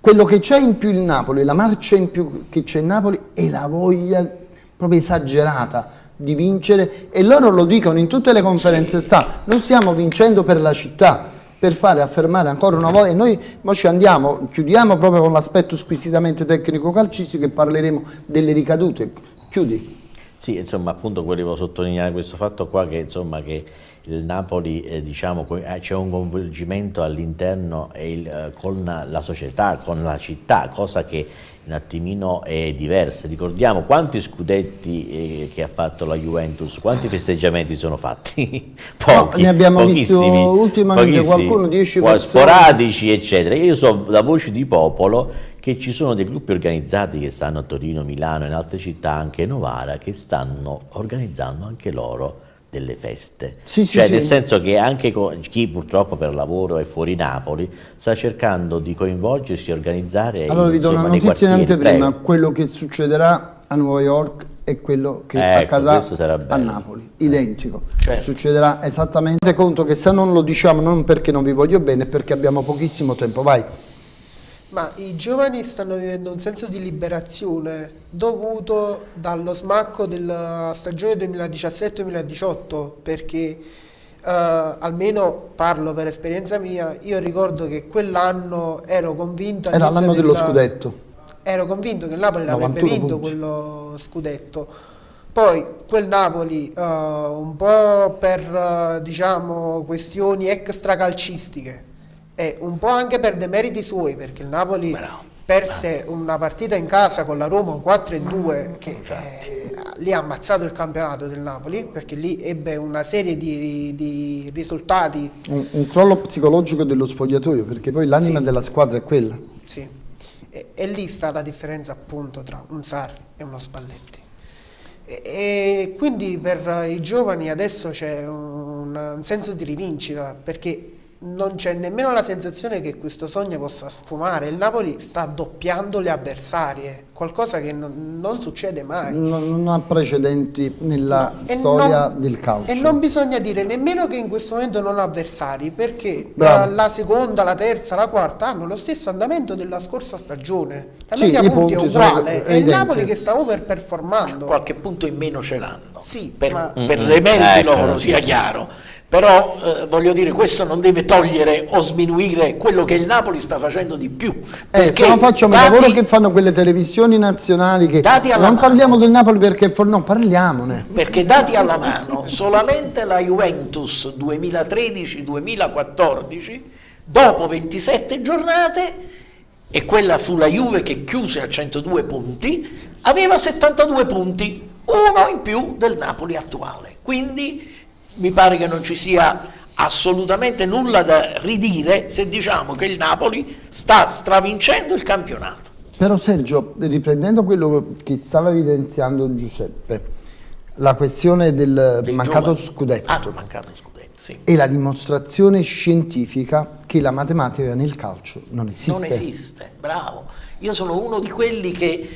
quello che c'è in più il Napoli, la marcia in più che c'è in Napoli è la voglia proprio esagerata di vincere e loro lo dicono in tutte le conferenze sì. sta, noi stiamo vincendo per la città, per fare affermare ancora una volta e noi ci andiamo, chiudiamo proprio con l'aspetto squisitamente tecnico calcistico e parleremo delle ricadute. Chiudi. Sì, insomma, appunto volevo sottolineare questo fatto qua che insomma che il Napoli eh, diciamo, eh, c'è un coinvolgimento all'interno eh, con la società, con la città, cosa che un attimino è diversa. Ricordiamo quanti scudetti eh, che ha fatto la Juventus, quanti festeggiamenti sono fatti? Pochi, no, ne abbiamo visto ultimamente qualcuno, 10 persone. Sporadici, eccetera. Io so da voci di popolo che ci sono dei gruppi organizzati che stanno a Torino, Milano e in altre città, anche Novara, che stanno organizzando anche loro delle feste. Sì, cioè sì, nel sì. senso che anche chi purtroppo per lavoro è fuori Napoli sta cercando di coinvolgersi e organizzare Allora vi do una notizia in anteprima, quello che succederà a New York è quello che ecco, accadrà a Napoli, identico. Certo. Succederà esattamente conto che se non lo diciamo non perché non vi voglio bene, perché abbiamo pochissimo tempo. Vai. Ma i giovani stanno vivendo un senso di liberazione dovuto dallo smacco della stagione 2017-2018 perché eh, almeno parlo per esperienza mia, io ricordo che quell'anno ero convinto Era l'anno dello della- scudetto. ero convinto che il Napoli l'avrebbe 91 vinto punti. quello scudetto. Poi quel Napoli, eh, un po' per eh, diciamo questioni extracalcistiche e un po' anche per demeriti suoi, perché il Napoli Bravo. perse una partita in casa con la Roma un 4-2 che eh, lì ha ammazzato il campionato del Napoli, perché lì ebbe una serie di, di risultati Un, un crollo psicologico dello spogliatoio, perché poi l'anima Sì. della squadra è quella. Sì, e, e lì sta la differenza appunto tra un Sarri e uno Spalletti. E, e quindi per i giovani adesso c'è un, un senso di rivincita perché non c'è nemmeno la sensazione che questo sogno possa sfumare. Il Napoli sta doppiando le avversarie, qualcosa che non, non succede mai. Non, non ha precedenti nella E storia non- del calcio. E non bisogna dire nemmeno che in questo momento non ha avversari, perché la, la seconda, la terza, la quarta hanno lo stesso andamento della scorsa stagione. La Sì, media punti è punti sono uguale, è il. Napoli che sta overperformando. qualche punto in meno ce l'hanno. Sì, per, ma- per Mm-mm. le meriti Ecco, loro, sì. sia chiaro. Però eh, voglio dire, questo non deve togliere o sminuire quello che il Napoli sta facendo di più. Eh, se no facciamo dati- il lavoro che fanno quelle televisioni nazionali che non mano. parliamo del Napoli perché for- no, parliamone. Perché dati alla mano, solamente la Juventus 2013-2014, dopo 27 giornate, e quella fu la Juve che chiuse a 102 punti, aveva 72 punti, uno in più del Napoli attuale. Quindi mi pare che non ci sia assolutamente nulla da ridire se diciamo che il Napoli sta stravincendo il campionato. Però Sergio, riprendendo quello che stava evidenziando Giuseppe, la questione del Dei mancato giovani. scudetto Ah, mancato scudetto, sì. è la dimostrazione scientifica che la matematica nel calcio non esiste. Non esiste, bravo. Io sono uno di quelli che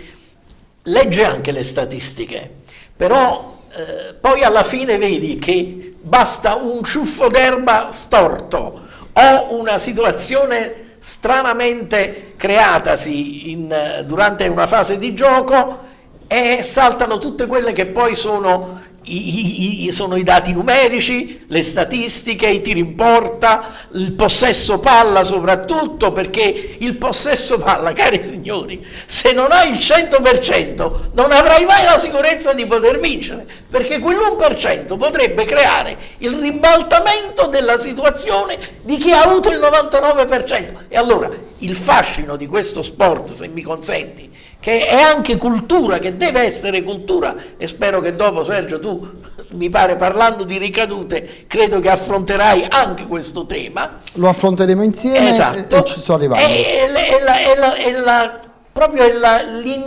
legge anche le statistiche, però eh, poi alla fine vedi che basta un ciuffo d'erba storto o una situazione stranamente creatasi in, durante una fase di gioco e saltano tutte quelle che poi sono i, i- sono i dati numerici, le statistiche, i tiri in porta, il possesso palla soprattutto, perché il possesso palla, cari signori, se non hai il 100% non avrai mai la sicurezza di poter vincere, perché quell'1% potrebbe creare il ribaltamento della situazione di chi ha avuto il 99%. E allora il fascino di questo sport, se mi consenti, che è anche cultura, che deve essere cultura, e spero che dopo Sergio tu, mi pare parlando di ricadute, credo che affronterai anche questo tema. Lo affronteremo insieme Esatto. e, ci sto arrivando. È, è- la- è la- è la- proprio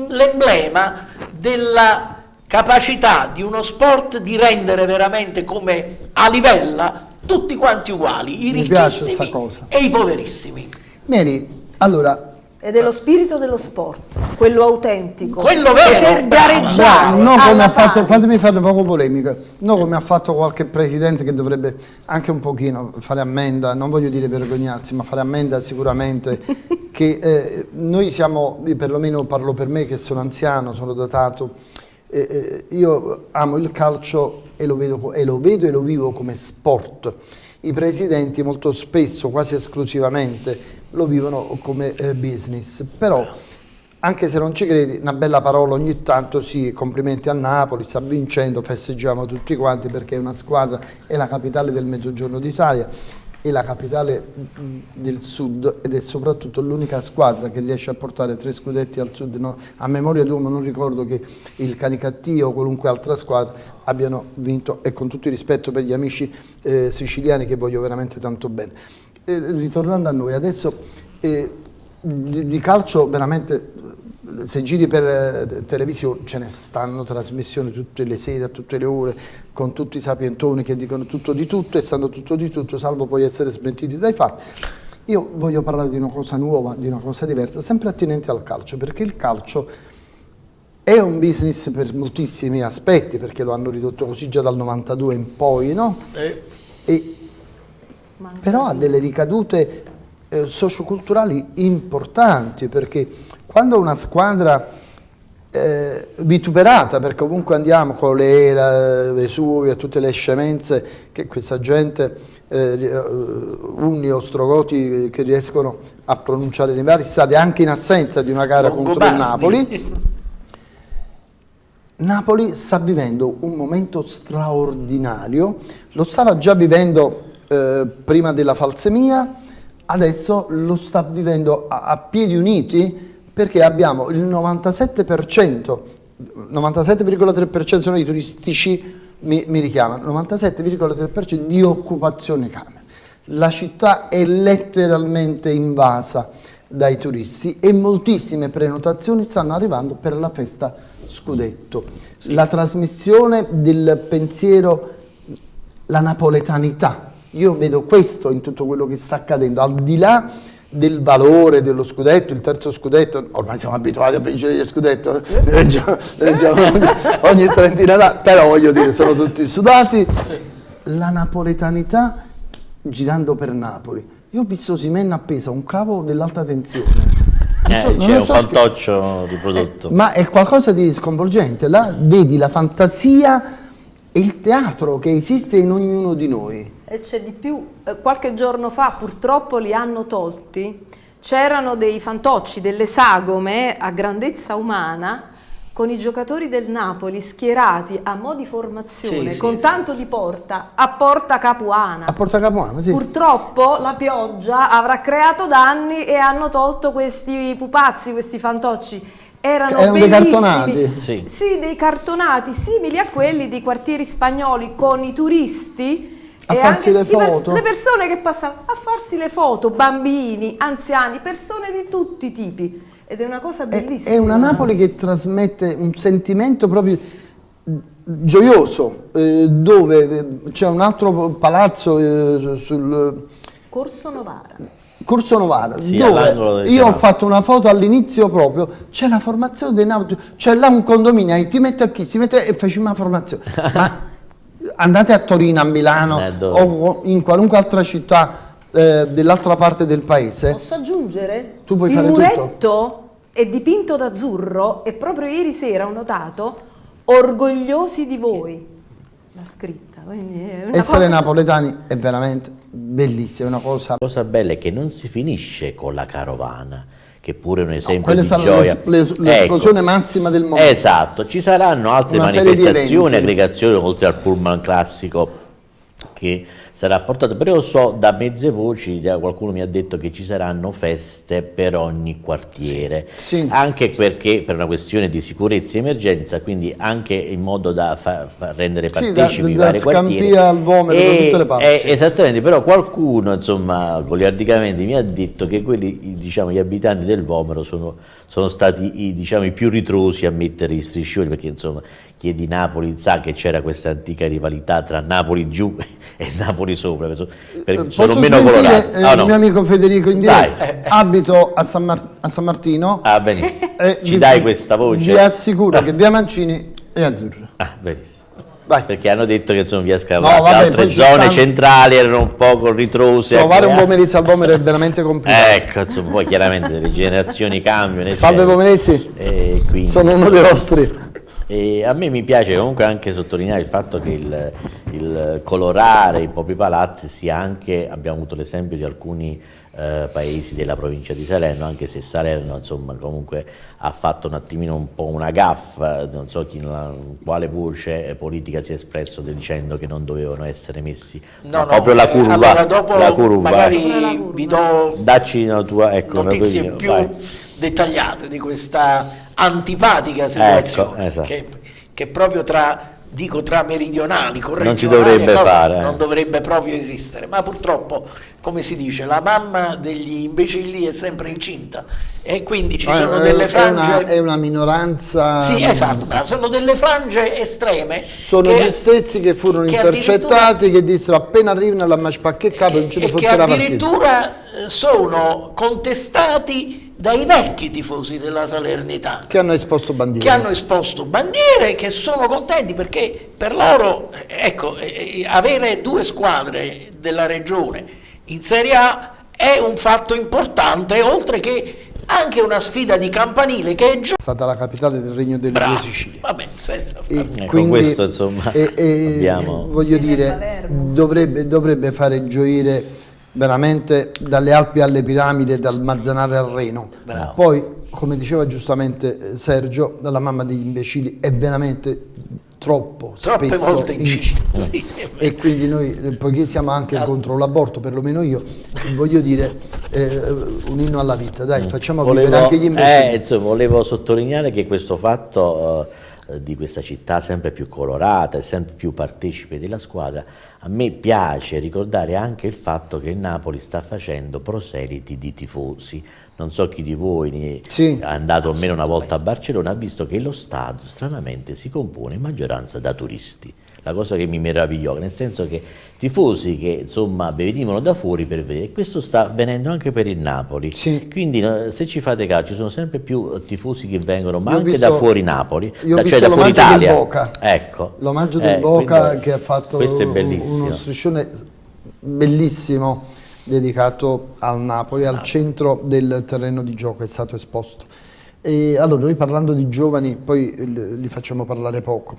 l'emblema della capacità di uno sport di rendere veramente come a livella tutti quanti uguali, i Mi ricchissimi e i poverissimi. Mary, allora, Ed è lo spirito dello sport, quello autentico. Quello vero, Poter gareggiare. no, come alla ha fatto, fatemi fare poco polemica, no come ha fatto qualche presidente che dovrebbe anche un pochino fare ammenda, non voglio dire vergognarsi, ma fare ammenda sicuramente, che eh, noi siamo, perlomeno parlo per me che sono anziano, sono datato, eh, io amo il calcio e lo, vedo, e lo vedo e lo vivo come sport. I presidenti molto spesso, quasi esclusivamente, lo vivono come eh, business, però anche se non ci credi, una bella parola ogni tanto, sì, complimenti a Napoli, sta vincendo, festeggiamo tutti quanti perché è una squadra, è la capitale del mezzogiorno d'Italia, è la capitale del sud ed è soprattutto l'unica squadra che riesce a portare tre scudetti al sud. no? A memoria d'uomo non ricordo che il Canicattì o qualunque altra squadra abbiano vinto e con tutto il rispetto per gli amici eh, siciliani che voglio veramente tanto bene. Eh, ritornando a noi, adesso eh, di, di calcio veramente se giri per eh, televisione ce ne stanno trasmissioni tutte le sere, a tutte le ore, con tutti i sapientoni che dicono tutto di tutto e sanno tutto di tutto, salvo poi essere smentiti dai fatti. Io voglio parlare di una cosa nuova, di una cosa diversa, sempre attinente al calcio, perché il calcio è un business per moltissimi aspetti, perché lo hanno ridotto così già dal 92 in poi, no? Eh, E- però ha delle ricadute eh, socioculturali importanti, perché quando una squadra eh, vituperata, perché ovunque andiamo, Colera, Vesuvio, tutte le scemenze che questa gente, eh, Unni, Ostrogoti, che riescono a pronunciare nei vari stati, anche in assenza di una gara contro il Napoli, Napoli sta vivendo un momento straordinario, lo stava già vivendo eh, prima della falsemia, adesso lo sta vivendo a, a piedi uniti perché abbiamo il 97%, 97,3% dei turistici mi, mi richiamano, 97,3% di occupazione camera. La città è letteralmente invasa dai turisti e moltissime prenotazioni stanno arrivando per la festa Scudetto. Sì. La trasmissione del pensiero, la napoletanità, io vedo questo in tutto quello che sta accadendo, al di là del valore dello scudetto, il terzo scudetto, ormai siamo abituati a vincere gli scudetto, ne leggiamo, leggiamo ogni, ogni trentina d'anni, però voglio dire, sono tutti sudati. La napoletanità girando per Napoli. Io ho visto Simenna appesa un cavo dell'alta tensione. Eh, so, c'è un so fantoccio di prodotto. Eh, ma è qualcosa di sconvolgente. Là vedi la fantasia e il teatro che esiste in ognuno di noi. E c'è di più, eh, qualche giorno fa purtroppo li hanno tolti, c'erano dei fantocci, delle sagome a grandezza umana con i giocatori del Napoli schierati a mo' di formazione, sì, con sì, tanto sì. di porta, a Porta Capuana. A Porta Capuana, sì. Purtroppo la pioggia avrà creato danni e hanno tolto questi pupazzi, questi fantocci. Erano, Erano dei cartonati. Sì. sì, dei cartonati simili a quelli dei quartieri spagnoli con i turisti a e farsi le foto. le persone che passano a farsi le foto, bambini, anziani, persone di tutti i tipi. Ed è una cosa bellissima. È, è una Napoli che trasmette un sentimento proprio gioioso, eh, dove eh, c'è un altro palazzo eh, sul... Corso Novara. Corso Novara, sì, dove io ho fatto una foto all'inizio proprio, c'è la formazione dei Napoli, c'è là un condominio, ti mette a chi, si mette e facciamo una formazione. Ma andate a Torino, a Milano eh, o in qualunque altra città eh, dell'altra parte del paese. Posso aggiungere? Tu puoi Il fare muretto tutto? è dipinto d'azzurro e proprio ieri sera ho notato orgogliosi di voi. La scritta. Essere cosa... napoletani è veramente bellissima, è una cosa... La cosa bella è che non si finisce con la carovana che pure è un esempio no, di gioia. l'esplosione ecco, massima del mondo. Esatto, ci saranno altre Una manifestazioni, aggregazioni oltre al pullman classico che sarà portato, però io so da mezze voci, qualcuno mi ha detto che ci saranno feste per ogni quartiere, sì. anche perché per una questione di sicurezza e emergenza, quindi anche in modo da fa, fa rendere partecipi sì, da, i vari quartieri. al Vomero e, da tutte le parti. E, esattamente, però qualcuno, insomma, goliardicamente mi ha detto che quelli, diciamo, gli abitanti del Vomero sono, sono stati i, diciamo, i più ritrosi a mettere i striscioni, perché insomma chi è di Napoli sa che c'era questa antica rivalità tra Napoli giù e Napoli sopra, per, eh, sono meno colorati. Eh, oh, no. Il mio amico Federico in diretta, abito a San, Mar a San, Martino. Ah, benissimo. Eh, Ci vi, dai questa voce? Vi assicuro ah. che via Mancini è azzurra. Ah, benissimo. Vai. Perché hanno detto che insomma via Scarlatti, no, altre zone stanno... centrali erano un po' ritrose. Trovare un Pomerizio al Vomero è veramente complicato. ecco, insomma, poi chiaramente le generazioni cambiano. Salve Pomerizzi, sono uno dei vostri. E a me mi piace comunque anche sottolineare il fatto che il, il colorare i propri palazzi sia anche, abbiamo avuto l'esempio di alcuni eh, paesi della provincia di Salerno, anche se Salerno insomma comunque ha fatto un attimino un po' una gaffa, non so chi, la, quale voce politica si è espresso dicendo che non dovevano essere messi no, no, proprio la curva, allora dopo la curva. magari vi do Dacci una tua ecco, notizie una tua, più vai. Dettagliate di questa antipatica situazione ecco, esatto. che, che, proprio tra, dico, tra meridionali, non ci dovrebbe no, fare. Non dovrebbe proprio esistere, ma purtroppo, come si dice, la mamma degli imbecilli è sempre incinta e quindi ci sono è, delle frange... È una, è una, minoranza... Sì, esatto, ma sono delle frange estreme. Sono che, gli stessi che furono che intercettati, che dissero appena arrivano alla Maspacche capo non ce ne fosse la addirittura eh, sono contestati dai vecchi tifosi della Salernità che hanno esposto bandiere che hanno esposto bandiere che sono contenti perché per loro ecco, eh, avere due squadre della regione in Serie A è un fatto importante, oltre che anche una sfida di campanile che è giusta. È stata la capitale del Regno delle Bravo. Due Sicilie. Va bene, senza E Ecco, quindi, questo, insomma, e- e abbiamo- voglio dire, dovrebbe, dovrebbe fare gioire veramente dalle Alpi alle piramidi e dal Mazzanare al Reno. Bravo. Poi, come diceva giustamente eh, Sergio, dalla mamma degli imbecilli è veramente troppo Troppe spesso volte incisivo. Sì. E quindi noi, eh, poiché siamo anche contro l'aborto, perlomeno io, voglio dire eh, un inno alla vita, dai, facciamo vivere Volevo, anche gli eh, imbecilli. insomma, volevo sottolineare che questo fatto eh, di questa città sempre più colorata e sempre più partecipe della squadra, a me piace ricordare anche il fatto che il Napoli sta facendo proseliti di tifosi. Non so chi di voi ne Sì. è andato almeno una volta a Barcellona, ha visto che lo stadio stranamente si compone in maggioranza da turisti. La cosa che mi meravigliò, nel senso che tifosi che insomma venivano da fuori per vedere, e questo sta avvenendo anche per il Napoli. Sì. Quindi se ci fate caso ci sono sempre più eh, tifosi che vengono, ma Io anche visto- da fuori Napoli, da- cioè da fuori Italia. Boca. Ecco. L'omaggio del Eh, Boca che ha fatto questo è uno bellissimo. striscione bellissimo dedicato al Napoli, al centro del terreno di gioco è stato esposto. E allora, noi parlando di giovani, poi li facciamo parlare poco.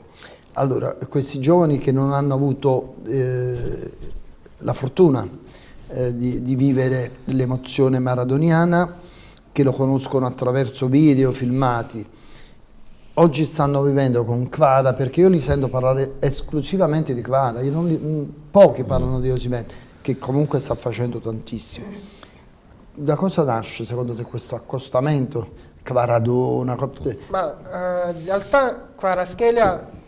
Allora, questi giovani che non hanno avuto eh, la fortuna eh, di, di vivere l'emozione maradoniana, che lo conoscono attraverso video, filmati, oggi stanno vivendo con Kvara perché io li sento parlare esclusivamente di non li- mm, pochi parlano di Osimhen che comunque sta facendo tantissimo. Da cosa nasce secondo te questo accostamento? Kvaradona, co- Ma eh, in realtà Quaraschelia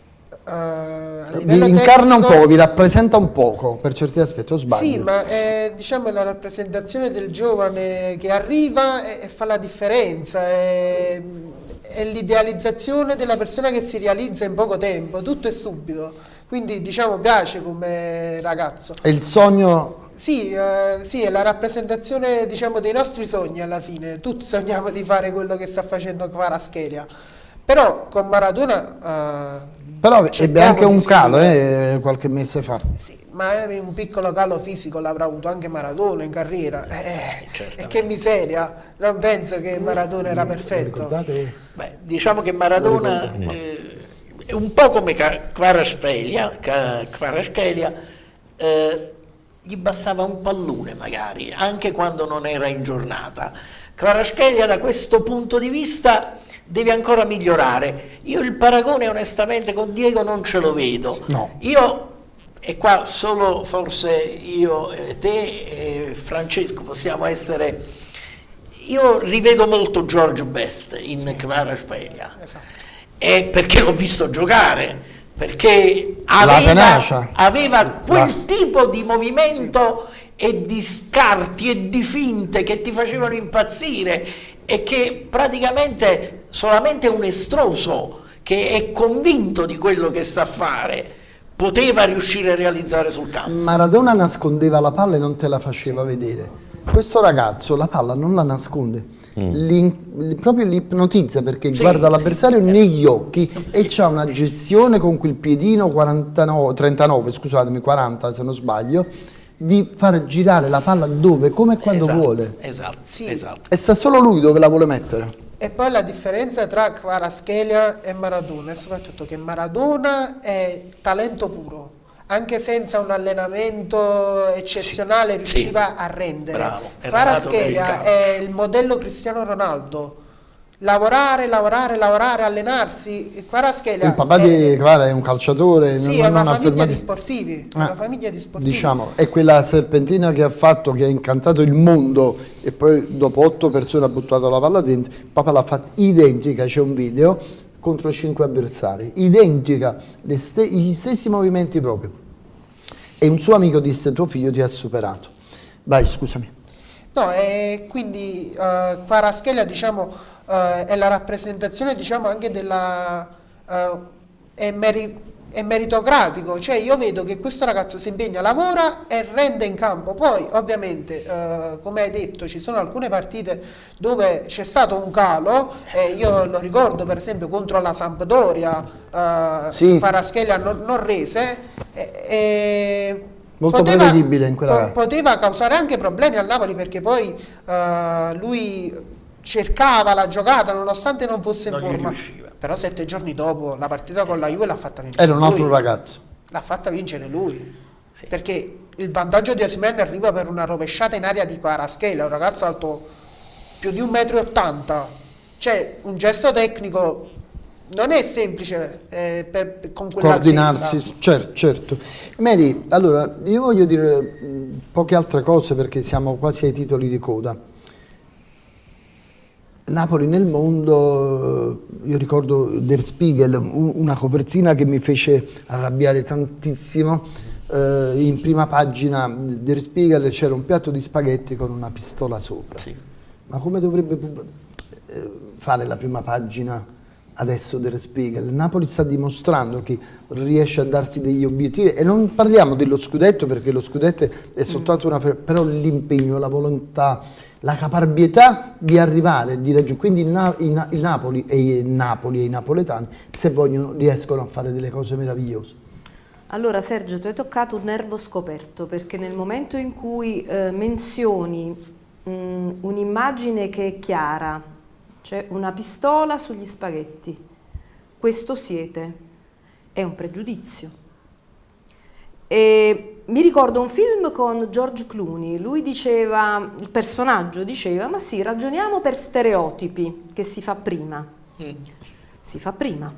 eh, livello vi incarna un tecnico- po', vi rappresenta un poco per certi aspetti, o sbaglio? Sì, ma è diciamo, la rappresentazione del giovane che arriva e, e fa la differenza, è, è l'idealizzazione della persona che si realizza in poco tempo, tutto è subito. Quindi diciamo piace come ragazzo. È il sogno Sì, eh, sì, è la rappresentazione diciamo, dei nostri sogni alla fine. Tutti sogniamo di fare quello che sta facendo Kvaratskhelia. Però con Maradona... eh, Però ebbe anche un calo eh, qualche mese fa. Sì, ma è un piccolo calo fisico l'avrà avuto anche Maradona in carriera. Eh, e che miseria! Non penso che Maradona era perfetto. Ricordate? Beh, diciamo che Maradona eh, è un po' come Kvaratskhelia, eh, gli bastava un pallone magari, anche quando non era in giornata. Kvaratskhelia da questo punto di vista deve ancora migliorare. Io il paragone onestamente con Diego non ce lo vedo. No. Io, e qua solo forse io e te e Francesco possiamo essere... Io rivedo molto George Best in Kvaratskhelia. Esatto. È perché l'ho visto giocare, perché aveva, aveva quel La- tipo di movimento e di scarti e di finte che ti facevano impazzire e che praticamente solamente un estroso che è convinto di quello che sa fare poteva riuscire a realizzare sul campo. Maradona nascondeva la palla e non te la faceva vedere. Questo ragazzo la palla non la nasconde, li- proprio li ipnotizza perché Sì, guarda sì. l'avversario negli occhi e c'ha una gestione con quel piedino 49, 39, scusatemi, 40 se non sbaglio, di far girare la palla dove, come e quando Esatto, vuole. Esatto, Sì. esatto. E sa solo lui dove la vuole mettere. E poi la differenza tra Kvaratskhelia e Maradona è soprattutto che Maradona è talento puro. Anche senza un allenamento eccezionale Sì, riusciva sì. a rendere. Bravo, Kvaratskhelia è il modello Cristiano Ronaldo. Lavorare, lavorare, lavorare, allenarsi. Kvaratskhelia Il papà è, di Clara è un calciatore, sì, non, è una famiglia di sportivi. Eh, Una famiglia di sportivi. Diciamo, è quella serpentina che ha fatto, che ha incantato il mondo e poi dopo otto persone ha buttato la palla dentro, il papà l'ha fatta identica, c'è un video, contro cinque avversari, identica, le ste- gli stessi movimenti proprio. E un suo amico disse, tuo figlio ti ha superato. Vai, scusami. No, e quindi eh, Kvaratskhelia diciamo, eh, è la rappresentazione diciamo, anche della... eh, è, meri- è meritocratico, cioè io vedo che questo ragazzo si impegna, lavora e rende in campo. Poi ovviamente, eh, come hai detto, ci sono alcune partite dove c'è stato un calo, e io lo ricordo per esempio contro la Sampdoria, eh, Sì. Kvaratskhelia non, non rese, e- e Molto prevedibile in quella po-. Poteva causare anche problemi al Napoli perché poi eh, lui cercava la giocata nonostante non fosse in Non gli forma. riusciva. Però sette giorni dopo la partita con la Juve l'ha fatta vincere Era un altro lui. ragazzo. L'ha fatta vincere lui. Perché il vantaggio di Osimhen arriva per una rovesciata in aria di Kvaratskhelia, un ragazzo alto più di 1,80 m. Cioè, un gesto tecnico non è semplice eh, per- per- con. Coordinarsi, certo, certo. Mary, allora, io voglio dire mh, poche altre cose perché siamo quasi ai titoli di coda. Napoli nel mondo, eh, io ricordo Der Spiegel, un- una copertina che mi fece arrabbiare tantissimo. eh, in prima pagina Der Spiegel c'era un piatto di spaghetti con una pistola sopra. Sì. Ma come dovrebbe eh, fare la prima pagina adesso Der Spiegel? Napoli sta dimostrando che riesce a darsi degli obiettivi e non parliamo dello scudetto perché lo scudetto è soltanto una... però l'impegno, la volontà, la caparbietà di arrivare, di raggiungere. Quindi il, Na- il il Napoli e i Napoli e i napoletani, se vogliono, riescono a fare delle cose meravigliose. Allora Sergio, tu hai toccato un nervo scoperto perché nel momento in cui eh, menzioni mh, un'immagine che è chiara, cioè una pistola sugli spaghetti, questo siete, è un pregiudizio. E mi ricordo un film con George Clooney, lui diceva, il personaggio diceva, ma sì, ragioniamo per stereotipi, che si fa prima. Si fa prima.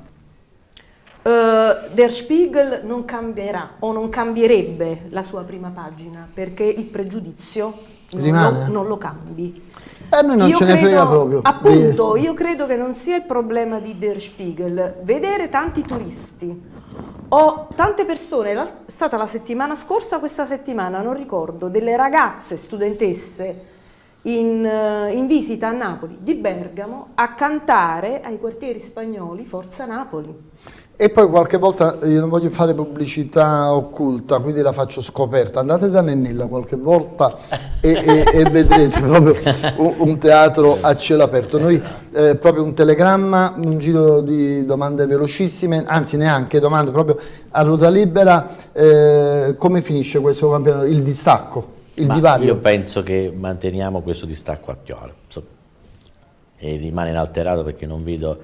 Eh, Der Spiegel non cambierà o non cambierebbe la sua prima pagina perché il pregiudizio non, lo, non lo cambi. E a noi non Io ce ne credo- frega proprio. Appunto, io credo che non sia il problema di Der Spiegel. Vedere tanti turisti o tante persone, è stata la settimana scorsa, questa settimana, non ricordo, delle ragazze studentesse in, eh, in visita a Napoli, di Bergamo, a cantare ai quartieri spagnoli Forza Napoli. E poi qualche volta, io non voglio fare pubblicità occulta, quindi la faccio scoperta, andate da Nennilla qualche volta e, e- e vedrete proprio un, un teatro a cielo aperto. Noi eh, proprio un telegramma, un giro di domande velocissime, anzi neanche domande, proprio a ruota libera, eh, come finisce questo campionato? Il distacco, il Ma divario? Io penso che manteniamo questo distacco attuale e rimane inalterato perché non vedo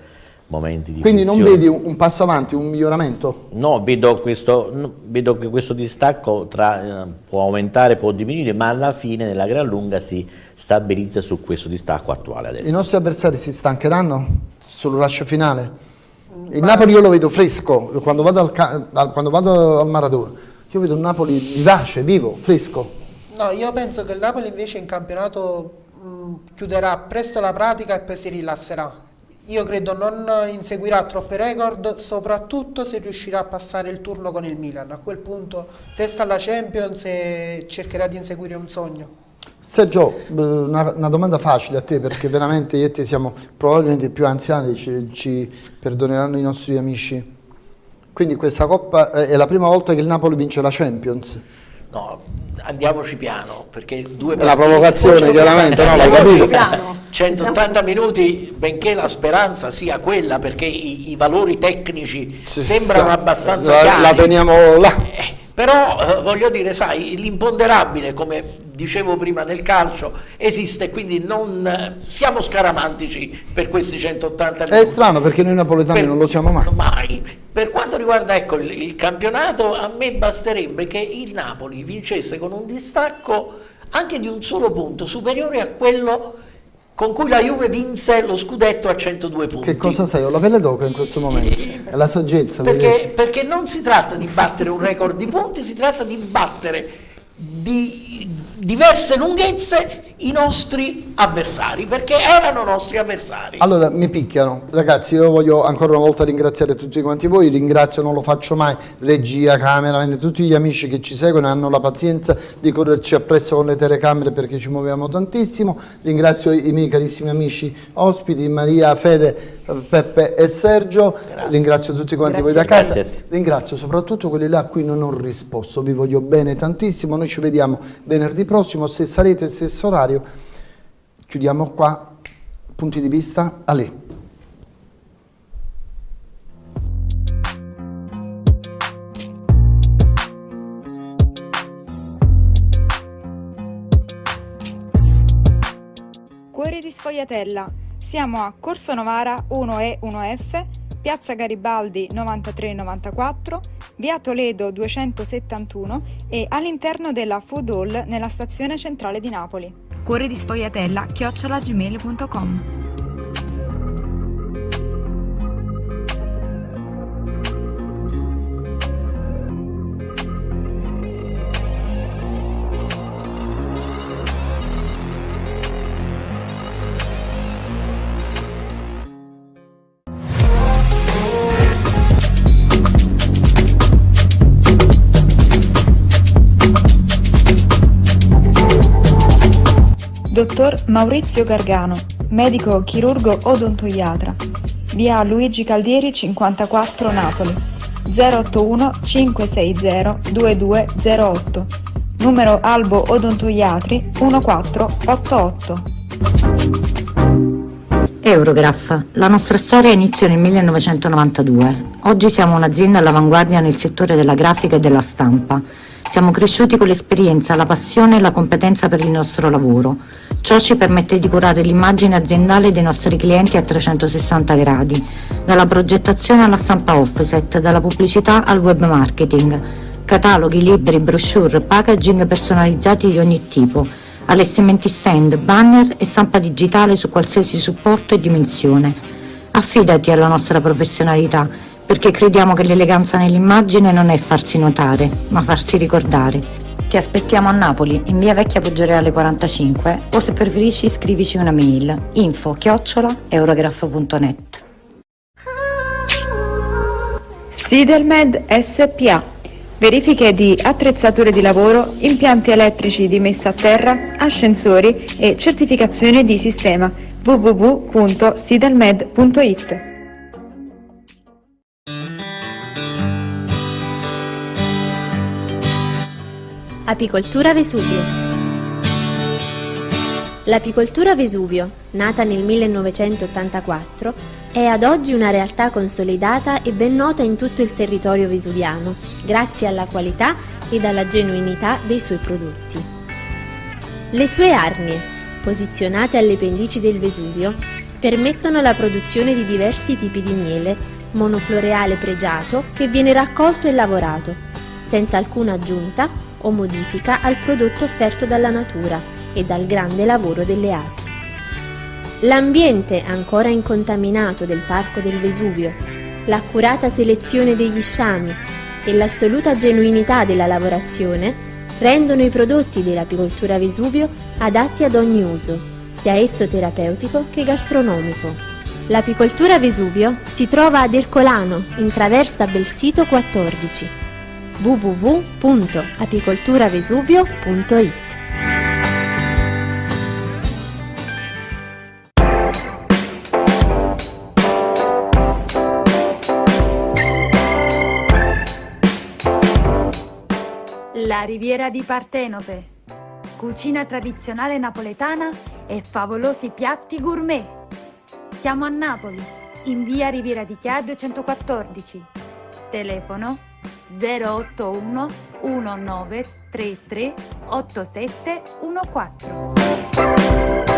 momenti di Quindi non tensione. vedi un, passo avanti, un miglioramento? No, vedo, questo, vedo che questo distacco tra, eh, può aumentare, può diminuire, ma alla fine nella gran lunga si stabilizza su questo distacco attuale adesso. I nostri avversari si stancheranno sul rush finale? Il Napoli io lo vedo fresco, quando vado al, al- quando vado al Maradona, io vedo un Napoli vivace, vivo, fresco. No, io penso che il Napoli invece in campionato mh, chiuderà presto la pratica e poi si rilasserà. Io credo non inseguirà troppe record, soprattutto se riuscirà a passare il turno con il Milan. A quel punto testa alla Champions e cercherà di inseguire un sogno. Sergio, eh, una, una domanda facile a te perché veramente io e te siamo probabilmente più anziani, ci, ci perdoneranno i nostri amici. Quindi questa Coppa eh, è la prima volta che il Napoli vince la Champions. No, andiamoci piano, perché due È una partite- provocazione, chiaramente, no, l'hai Andiamoci capito? Piano. 180 minuti, benché la speranza sia quella, perché i, i valori tecnici Sì, sembrano sì, abbastanza la, chiari. la teniamo là. Eh, però eh, voglio dire, sai, l'imponderabile, come dicevo prima nel calcio, esiste, quindi non siamo scaramantici per questi 180 minuti. È strano perché noi napoletani Per- non lo siamo mai. mai. Per quanto riguarda ecco, il, il campionato, a me basterebbe che il Napoli vincesse con un distacco anche di un solo punto, superiore a quello con cui la Juve vinse lo scudetto a 102 punti. Che cosa sei? Ho la pelle d'oca in questo momento. È la saggezza. Perché, perché non si tratta di battere un record di punti, si tratta di battere di diverse lunghezze i nostri avversari, perché erano nostri avversari. Allora, mi picchiano. Ragazzi, io voglio ancora una volta ringraziare tutti quanti voi, ringrazio, non lo faccio mai, regia, camera, tutti gli amici che ci seguono hanno la pazienza di correrci appresso con le telecamere perché ci muoviamo tantissimo. Ringrazio i miei carissimi amici ospiti, Maria, Fede, Peppe e Sergio, Grazie. ringrazio tutti quanti Grazie. voi da casa, ringrazio soprattutto quelli là a cui non ho risposto, vi voglio bene tantissimo, noi ci vediamo venerdì prossimo, se sarete stesso orario, chiudiamo qua, punti di vista, a lei. Cuore di sfogliatella. Siamo a Corso Novara 1E 1F, Piazza Garibaldi 9394, Via Toledo 271 e all'interno della Food Hall nella stazione centrale di Napoli. Cuore di Sfogliatella chiocciolagmail.com Dottor Maurizio Gargano, medico chirurgo odontoiatra, via Luigi Caldieri 54 Napoli, 081 560 2208, numero Albo Odontoiatri 1488. Eurograph. La nostra storia iniziò nel 1992. Oggi siamo un'azienda all'avanguardia nel settore della grafica e della stampa. Siamo cresciuti con l'esperienza, la passione e la competenza per il nostro lavoro. Ciò ci permette di curare l'immagine aziendale dei nostri clienti a 360 gradi, dalla progettazione alla stampa offset, dalla pubblicità al web marketing, cataloghi, libri, brochure, packaging personalizzati di ogni tipo, allestimenti stand, banner e stampa digitale su qualsiasi supporto e dimensione. Affidati alla nostra professionalità perché crediamo che l'eleganza nell'immagine non è farsi notare, ma farsi ricordare. Ti aspettiamo a Napoli, in via Vecchia Poggioreale 45 o se preferisci scrivici una mail info chiocciola eurograph.net Sidelmed SPA Verifiche di attrezzature di lavoro, impianti elettrici di messa a terra, ascensori e certificazione di sistema www.sidelmed.it Apicoltura Vesuvio L'apicoltura Vesuvio, nata nel 1984, è ad oggi una realtà consolidata e ben nota in tutto il territorio vesuviano, grazie alla qualità ed alla genuinità dei suoi prodotti. Le sue arnie, posizionate alle pendici del Vesuvio, permettono la produzione di diversi tipi di miele, monofloreale pregiato che viene raccolto e lavorato, senza alcuna aggiunta o modifica al prodotto offerto dalla natura e dal grande lavoro delle api. L'ambiente ancora incontaminato del Parco del Vesuvio, l'accurata selezione degli sciami e l'assoluta genuinità della lavorazione rendono i prodotti dell'apicoltura Vesuvio adatti ad ogni uso, sia esso terapeutico che gastronomico. L'apicoltura Vesuvio si trova ad Ercolano, in traversa Belsito 14 www.apicolturavesuvio.it La riviera di Partenope. Cucina tradizionale napoletana e favolosi piatti gourmet. Siamo a Napoli, in via Riviera di Chia 214. Telefono 081 1933 8714.